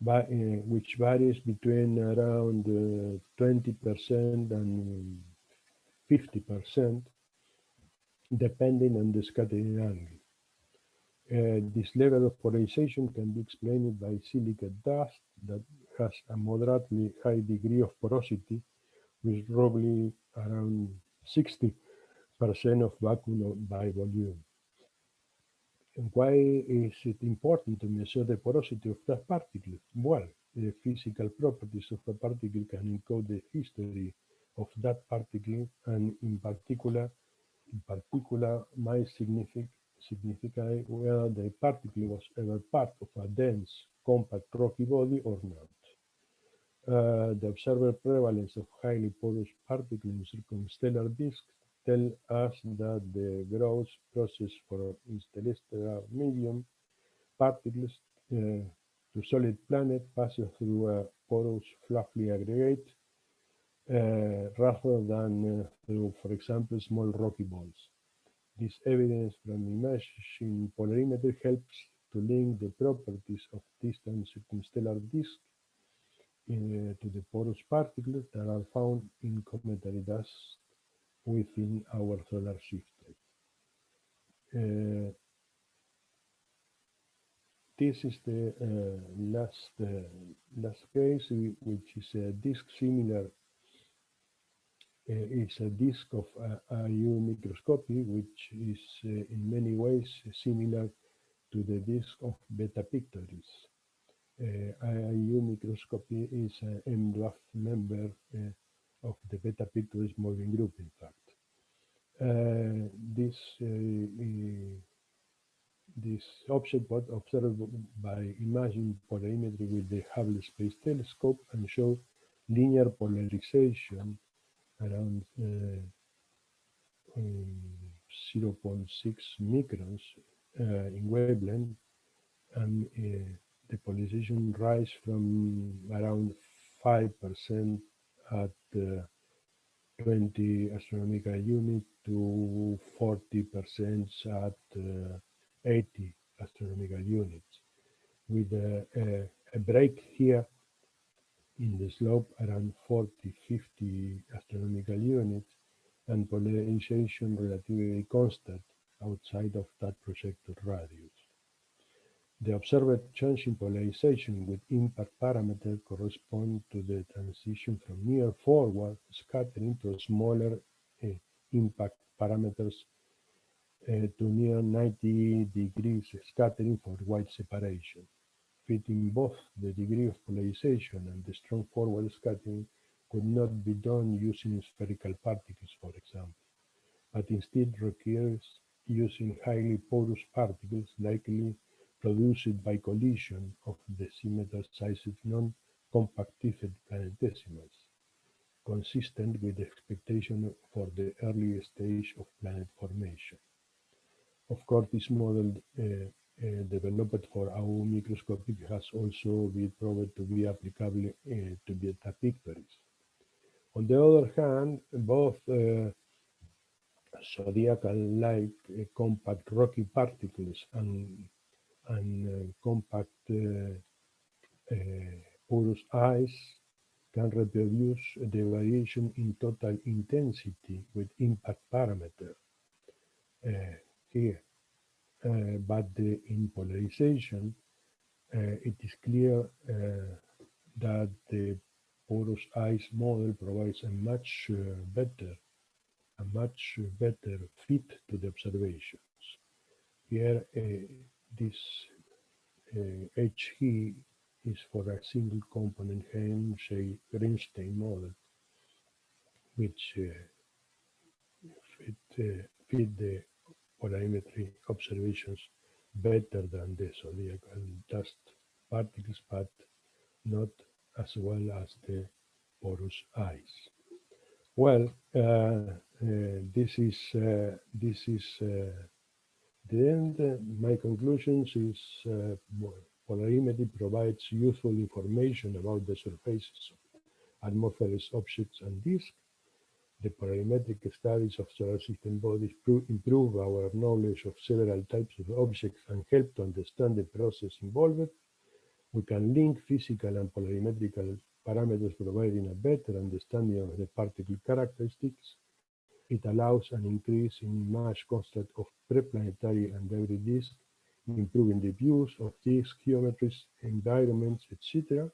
by, uh, which varies between around 20% uh, and 50%, depending on the scattering angle. Uh, this level of polarization can be explained by silicate dust that has a moderately high degree of porosity with roughly around 60% of vacuum by volume. And why is it important to measure the porosity of that particle? Well, the physical properties of a particle can encode the history of that particle and in particular, in particular might significant signify whether the particle was ever part of a dense, compact rocky body or not. Uh, the observed prevalence of highly porous particles in circumstellar disks tell us that the growth process for interstellar medium particles uh, to solid planet passes through a porous fluffy aggregate uh, rather than uh, through, for example, small rocky balls. This evidence from imaging polarimetry helps to link the properties of distant circumstellar disks uh, to the porous particles that are found in cometary dust within our solar system. Uh, this is the uh, last uh, last case, which is a disk similar it's a disk of uh, AU Microscopii, which is uh, in many ways similar to the disk of Beta Pictoris. Uh, AU Microscopii is an M dwarf member uh, of the Beta Pictoris moving group, in fact. Uh, this uh, this object was observed by imaging polarimetry with the Hubble Space Telescope and showed linear polarization around uh, um, 0.6 microns uh, in wavelength and uh, the polarization rise from around 5% at uh, 20 astronomical unit to 40% at uh, 80 astronomical units with a, a, a, break here in the slope around 40, 50 astronomical units and polarization relatively constant outside of that projected radius. The observed change in polarization with impact parameter correspond to the transition from near forward scattering to smaller uh, impact parameters uh, to near 90 degrees scattering for white separation. Fitting both the degree of polarization and the strong forward scattering could not be done using spherical particles, for example, but instead requires using highly porous particles likely produced by collision of decimeter-sized non-compactified planetesimals, consistent with the expectation for the early stage of planet formation. Of course, this model uh, uh, developed for AU Microscopii has also been proved to be applicable uh, to beta pictoris. On the other hand, both uh, zodiacal-like uh, compact rocky particles and, and uh, compact porous ice can reproduce the variation in total intensity with impact parameter here. Uh, but the, in polarization, uh, it is clear uh, that the porous ice model provides a much better a much better fit to the observations. Here, uh, this uh, HE is for a single component Henyey-Greenstein model, which uh, fit, fit the polarimetry observations better than the zodiacal dust particles, but not as well as the porous ice. Well, uh, uh, this is uh, this is uh, the end. My conclusions is uh, polarimetry provides useful information about the surfaces of atmosphereless objects and disks the polarimetric studies of solar system bodies improve our knowledge of several types of objects and help to understand the process involved. We can link physical and polarimetrical parameters providing a better understanding of the particle characteristics. It allows an increase in image constant of preplanetary and debris disk, improving the views of disk geometries, environments, etc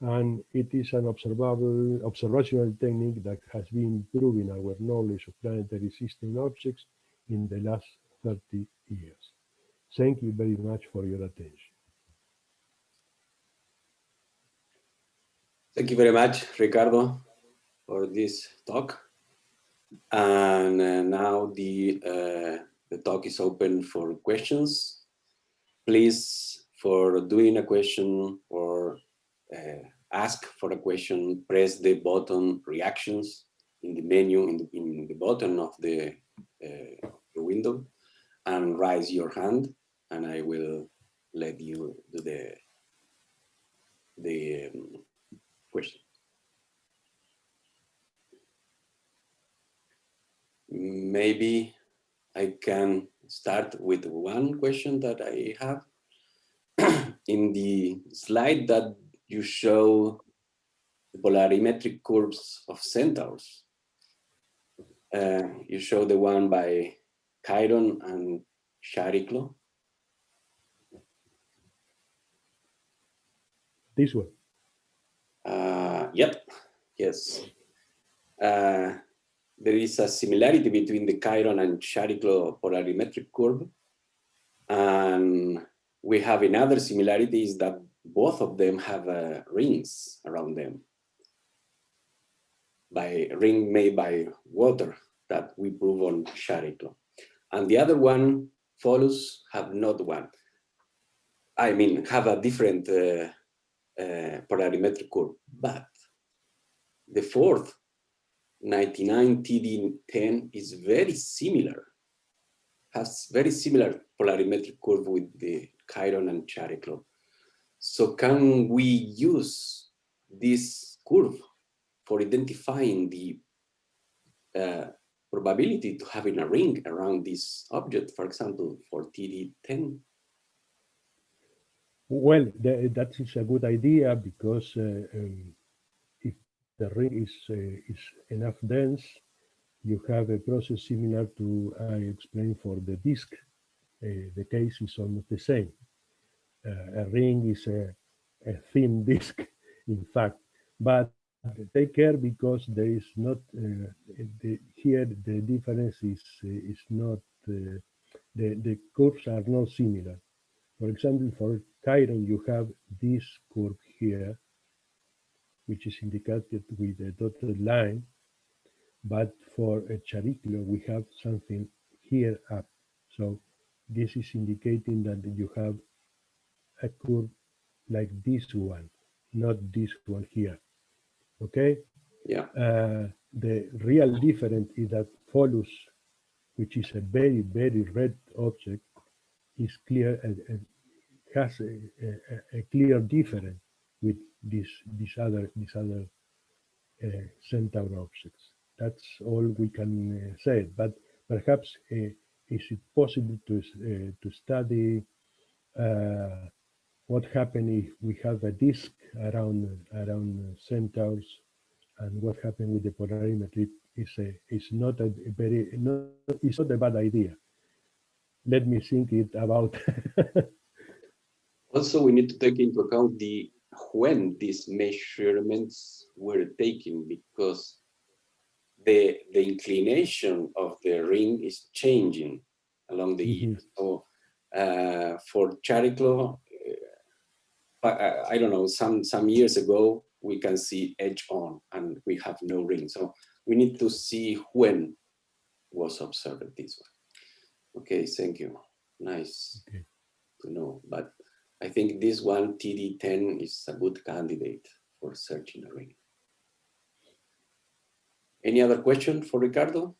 and it is an observable observational technique that has been improving our knowledge of planetary system objects in the last 30 years. Thank you very much for your attention. Thank you very much, Ricardo, for this talk. And uh, now the, uh, the talk is open for questions. Please, for doing a question or uh, ask for a question, press the button reactions in the menu in the, in the bottom of the, uh, the window and raise your hand and I will let you do the, the um, question. Maybe I can start with one question that I have. in the slide that you show the polarimetric curves of centaurs. Uh, you show the one by Chiron and Chariklo. This one. Uh, yep, yes. Uh, there is a similarity between the Chiron and Chariklo polarimetric curve. And we have another similarity is that both of them have uh, rings around them by ring made by water that we prove on Chariklo. And the other one, Pholus have not one. I mean, have a different uh, uh, polarimetric curve, but the fourth 99 TD10 is very similar, has very similar polarimetric curve with the Chiron and Chariklo. So can we use this curve for identifying the uh, probability to having a ring around this object, for example, for TD10? Well, that is a good idea because uh, um, the ring is, uh, is enough dense, you have a process similar to I explained for the disk. Uh, the case is almost the same. Uh, a ring is a, a thin disk, in fact, but take care because there is not uh, the, here the difference is is not uh, the the curves are not similar. For example, for Chiron you have this curve here, which is indicated with a dotted line. But for a Chariklo, we have something here up. So this is indicating that you have a curve like this one, not this one here. Okay? Yeah. Uh, the real difference is that Pholus, which is a very, very red object, is clear and, and has a, a, a, clear difference with this, these other these other uh, centaur objects. That's all we can uh, say. But perhaps uh, is it possible to uh, to study what happens if we have a disk around around centaurs and what happened with the polarimetry is a is not a very not it's not a bad idea. Let me think it about. also, we need to take into account the when these measurements were taken because the the inclination of the ring is changing along the mm -hmm. So uh, for Chariklo, uh, I, I, don't know, some some years ago we can see edge on and we have no ring. So we need to see when was observed this one. Okay, thank you. Nice okay. to know. But I think this one, TD10, is a good candidate for searching a ring. Any other question for Ricardo?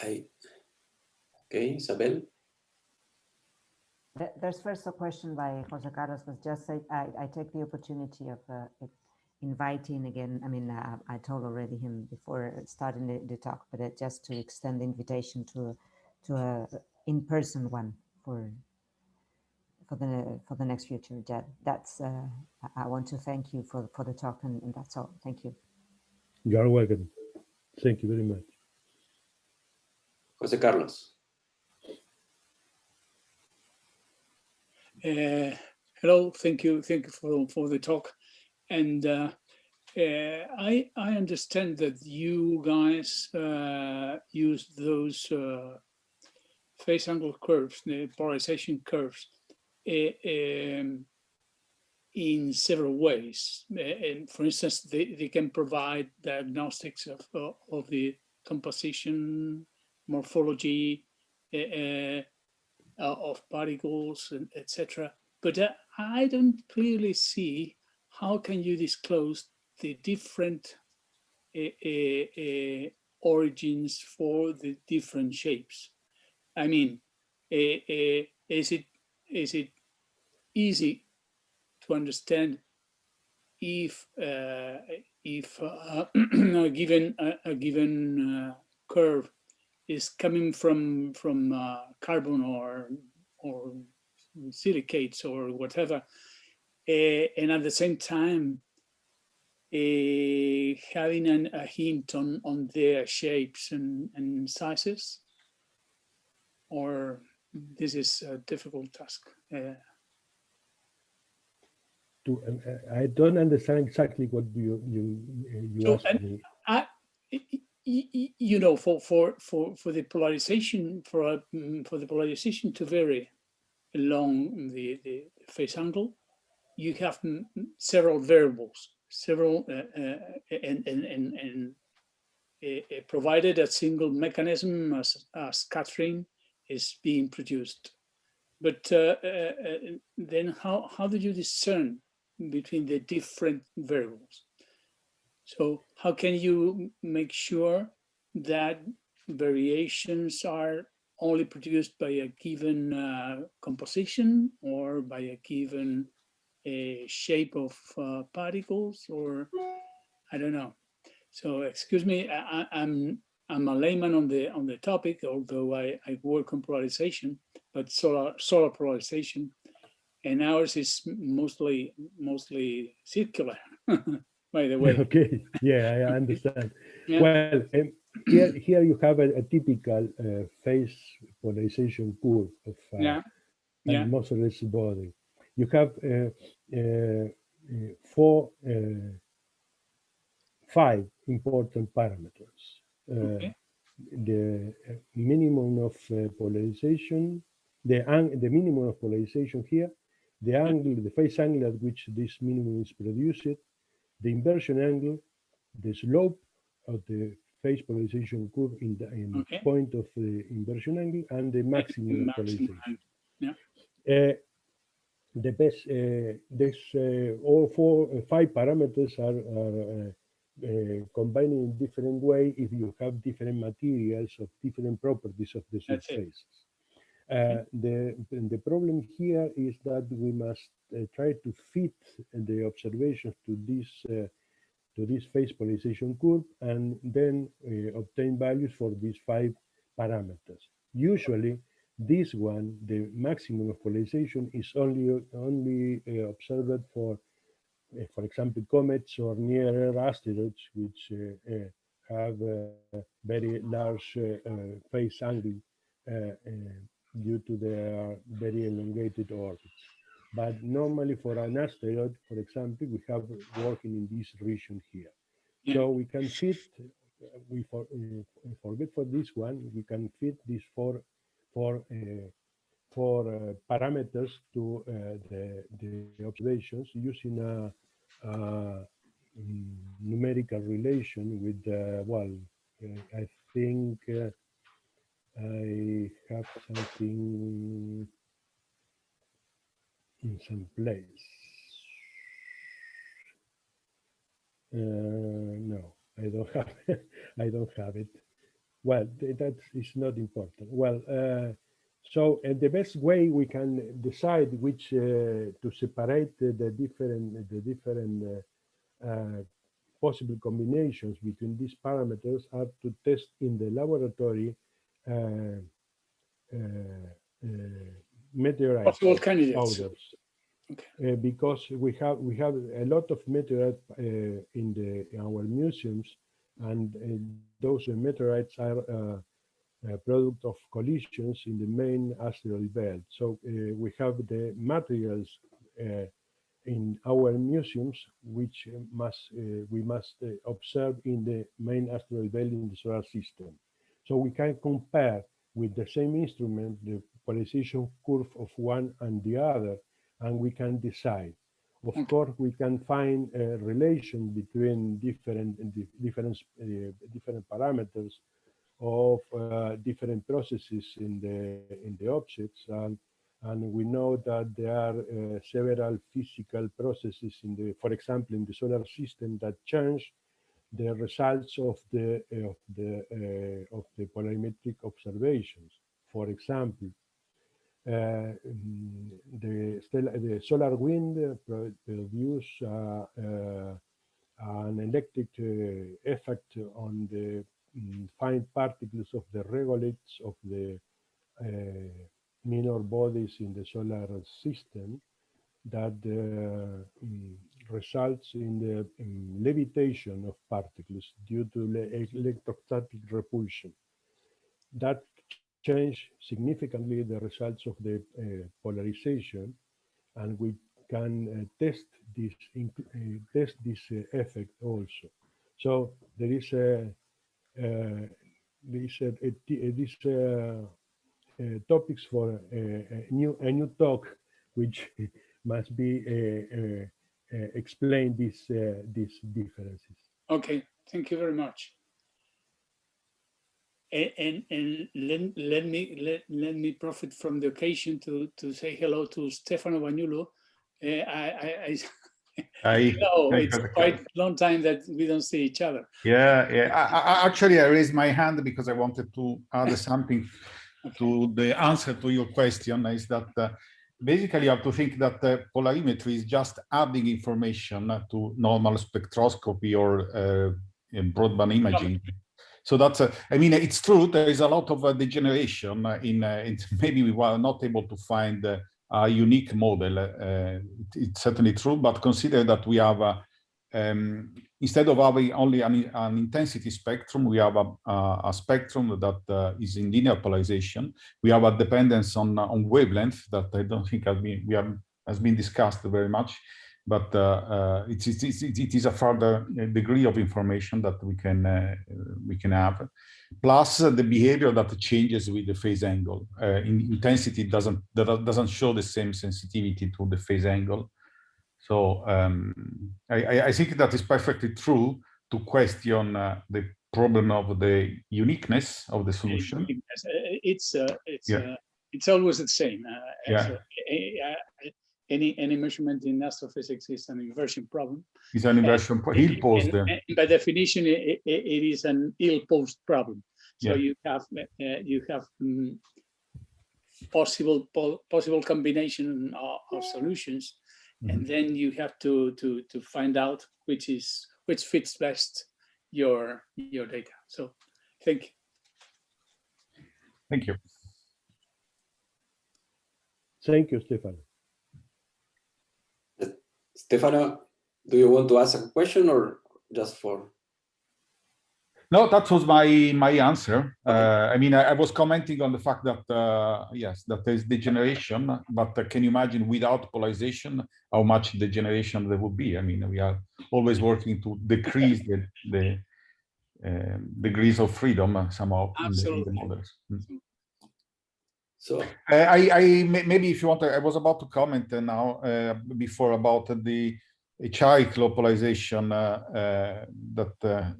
I, okay, Isabel? There's first a question by Jose Carlos was just I, I take the opportunity of uh, inviting again, I mean, uh, I told already him before starting the, the talk, but uh, just to extend the invitation to, to a in-person one for for the for the next future. That that's uh, I want to thank you for for the talk and, and that's all. Thank you. You are welcome. Thank you very much. Jose Carlos. Uh, hello, thank you, thank you for for the talk. And uh, uh, I, I understand that you guys uh, use those uh, angle curves, the polarization curves, uh, um, in several ways. Uh, and for instance, they, they can provide diagnostics of, of the composition, morphology of particles, etc. But I don't clearly see how can you disclose the different uh, uh, uh, origins for the different shapes? I mean, is it is it easy to understand if uh, if uh, a given a, a given uh, curve is coming from from carbon or or silicates or whatever uh, and at the same time uh, having an, a hint on on their shapes and, and sizes or this is a difficult task uh, to, uh, I don't understand exactly what you, you, you So, asked me. I, you know, for, for, for, for the polarization, for, mm, for the polarization to vary along the, the phase angle, you have several variables, several, uh, uh, and, and, and, and uh, uh, provided a single mechanism as, as Catherine is being produced. But uh, then how, how do you discern between the different variables? So how can you make sure that variations are only produced by a given composition or by a given uh, shape of uh, particles or I don't know. So excuse me, I, I- I'm I'm a layman on the on the topic, although I, I work on polarization, but solar solar polarization, and ours is mostly mostly circular. by the way, Okay, yeah, I understand. Yeah. Well, um, here, here you have a, a typical uh, phase polarization curve of uh, yeah, yeah. atmosphereless body. You have uh, four, uh, five important parameters. Uh, Okay. The uh, minimum of uh, polarization, the, the minimum of polarization here, the angle, the phase angle at which this minimum is produced, the inversion angle, the slope of the phase polarization curve in the in Okay. point of the inversion angle, and the maximum, maximum polarization. angle. Uh, the best, uh, this, uh, all four, uh, five parameters are, are uh, uh, combined in different way if you have different materials of different properties of the surfaces. Uh, the, the problem here is that we must uh, try to fit the observations to this uh, to this phase polarization curve and then uh, obtain values for these five parameters. Usually, this one, the maximum of polarization, is only only uh, observed for, uh, for example, comets or near asteroids, which uh, uh, have very large uh, uh, phase angle uh, uh, due to their very elongated orbits. But normally for an asteroid, for example, we have working in this region here. So we can fit, we for, uh, forget for this one, we can fit these four, four, uh, four uh, parameters to uh, the, the observations using a, a mm, numerical relation with, well, I think I have something in some place. Uh, no, I don't have. I don't have it. Well, th- that is not important. Well, uh, so uh, the best way we can decide which uh, to separate the, different the different uh, uh, possible combinations between these parameters are to test in the laboratory uh, uh, uh, meteorites Possible candidates. powders. Okay. Uh, because we have we have a lot of meteorites uh, in the in our museums, and uh, those meteorites are uh, a product of collisions in the main asteroid belt. So uh, we have the materials uh, in our museums, which must uh, we must uh, observe in the main asteroid belt in the solar system. So we can compare with the same instrument the polarization curve of one and the other, and we can decide. Of course, we can find a relation between different different uh, different parameters of uh, different processes in the in the objects, and and we know that there are uh, several physical processes in the, for example, in the solar system that change the results of the of the uh, of the polarimetric observations. For example, the, stellar, the solar wind produce uh, an electric uh, effect on the mm, fine particles of the regoliths of the minor bodies in the solar system that uh, mm, results in the mm, levitation of particles due to le- electrostatic repulsion. That change significantly the results of the uh, polarization, and we can uh, test this uh, test this effect also. So there is a this uh, topics for a, new a new talk which must be uh, uh, explain these uh, these differences. Okay, thank you very much. A- And, and let, let me let, let me profit from the occasion to, to say hello to Stefano Bagnulo. Uh, I, I, I I, know I it's quite a long time that we don't see each other. yeah, yeah. I, I, actually, I raised my hand because I wanted to add something to the answer to your question. Is that uh, basically you have to think that uh, polarimetry is just adding information to normal spectroscopy or uh, in broadband imaging. So that's, uh, I mean, it's true. There is a lot of uh, degeneration uh, in, uh. Maybe we were not able to find a unique model. It's certainly true, but consider that we have, um, instead of having only an, an intensity spectrum, we have a, a, spectrum that is in linear polarization. We have a dependence on on wavelength that I don't think has been we have has been discussed very much, but uh, uh, it's, it's, it's, it is a further degree of information that we can uh, we can have plus uh, the behavior that changes with the phase angle. Uh, in intensity doesn't that doesn't show the same sensitivity to the phase angle. So um, I, I- I think that is perfectly true to question uh, the problem of the uniqueness of the solution. Uh, It's, uh, it's, Yeah. uh, it's always the same. uh, Yeah. A- a- Any, any measurement in astrophysics is an inversion problem. It's an inversion, po- he'll pose And- and By definition, i- i- i- it is an ill-posed problem. So Yeah. you have, uh, you have mm, possible, po- possible combination of, of solutions. Mm-hmm. And then you have to, to, to find out which is, which fits best your, your data. So thank you. Thank you. Thank you, Stefan. Stefano, do you want to ask a question or just for? No, that was my my answer. Uh, I mean, I, I was commenting on the fact that uh, yes, that there is degeneration, but uh, can you imagine without polarization how much degeneration there would be? I mean, we are always working to decrease the the um, degrees of freedom somehow in the, in the models. Mm. So, I, I maybe if you want, I was about to comment uh, now uh, before about the HI polarization uh, uh, that uh,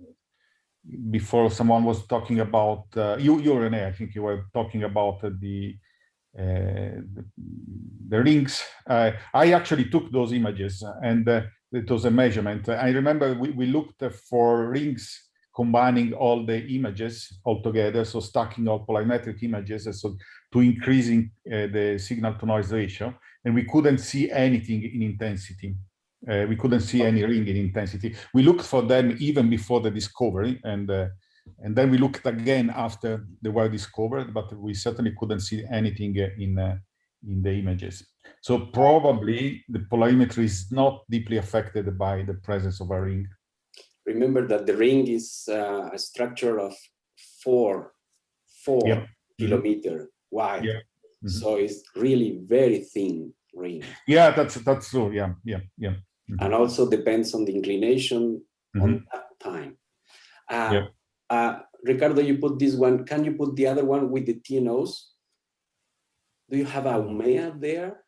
before someone was talking about you, you Rene, I think you were talking about the, uh, the the rings. Uh, I actually took those images and uh, it was a measurement. I remember we, we looked for rings combining all the images all together, so stacking all polarimetric images, so to increasing uh, the signal to noise ratio, and we couldn't see anything in intensity. Uh, we couldn't see any ring in intensity. We looked for them even before the discovery, and uh, and then we looked again after they were discovered, but we certainly couldn't see anything in uh, in the images. So probably the polarimetry is not deeply affected by the presence of a ring. remember that the ring is uh, a structure of four, four Yeah. kilometer wide. Yeah. Mhm. So it's really very thin ring. Yeah, that's that's true. Yeah, yeah, yeah. And also depends on the inclination Mhm. on that time. Uh, Yeah. uh, Ricardo, you put this one. Can you put the other one with the TNOs? Do you have a Haumea there?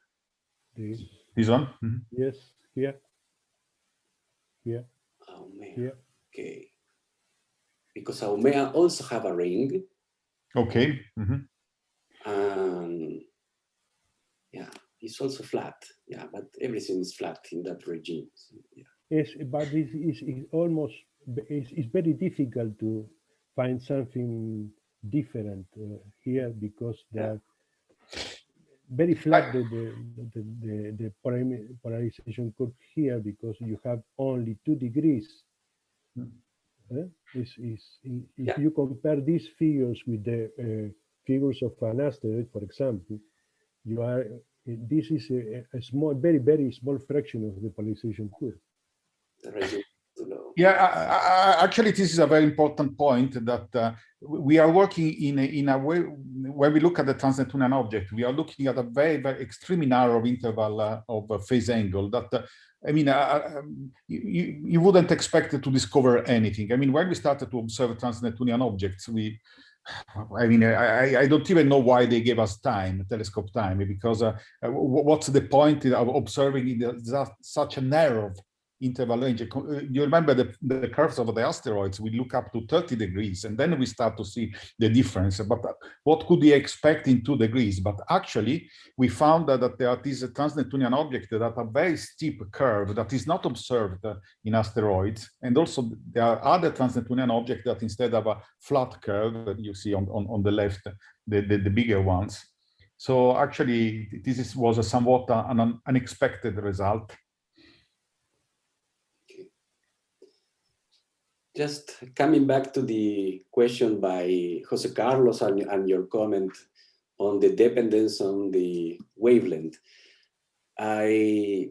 This, This one. Mhm. yes, here, Yeah. Haumea. here. Okay. Because Haumea also have a ring. Okay. mhm. And yeah, it's also flat. Yeah, but everything is flat in that regime. So, yeah. Yes, but it is is almost it's, it's very difficult to find something different uh, here because they are very flat the the the, the, the polarization curve here because you have only two degrees. Eh? Is is i- if Yeah. you compare these figures with the uh, figures of an asteroid, for example, you are uh, this is a, a small, very very small fraction of the polarization curve. Yeah, I, I, actually, this is a very important point that uh, we are working in a, in a way when we look at the trans-Neptunian object. We are looking at a very, very extremely narrow interval uh, of uh, phase angle that, uh, I mean, uh, um, you, you wouldn't expect to discover anything. I mean, when we started to observe trans-Neptunian objects, we, I mean, I, I don't even know why they gave us time, telescope time, because uh, what's the point of observing in the, such a narrow interval range. Uh, you remember the, the curves of the asteroids, we look up to 30 degrees and then we start to see the difference. But uh, what could we expect in two degrees? But actually, we found that, that there is a trans-Neptunian object that a very steep curve that is not observed in asteroids. And also there are other trans-Neptunian objects that instead of a flat curve that you see on, on, on the left, the, the, the bigger ones. So actually, this is, was a somewhat an unexpected result. Just coming back to the question by Jose Carlos and, and, your comment on the dependence on the wavelength, I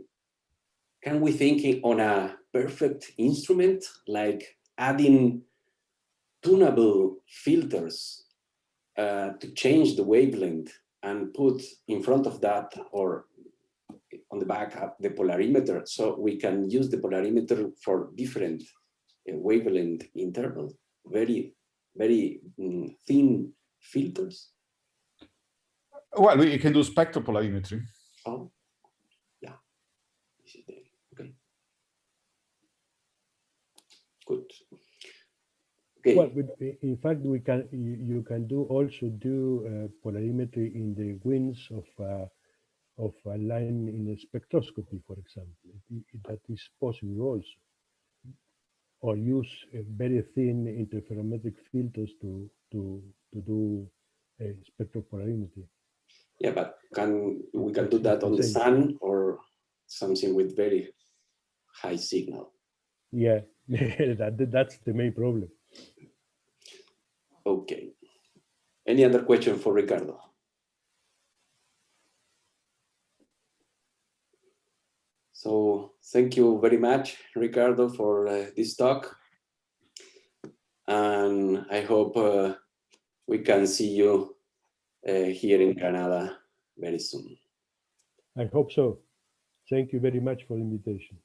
can we thinking on a perfect instrument like adding tunable filters uh, to change the wavelength and put in front of that or on the back of the polarimeter so we can use the polarimeter for different wavelength interval, very, very mm, thin filters? Well, we can do spectral polarimetry. Oh, yeah. Okay. Good. Okay. Well, in fact, we can you can do also do uh, polarimetry in the wings of uh, of a line in a spectroscopy, for example. That is possible also or use very thin interferometric filters to to to do a spectropolarimetry. Yeah, but can we can do that on the sun or something with very high signal? Yeah, that that's the main problem. Okay. Any other question for Ricardo? So thank you very much, Ricardo, for uh, this talk. And I hope uh, we can see you uh, here in Canada very soon. I hope so. Thank you very much for the invitation.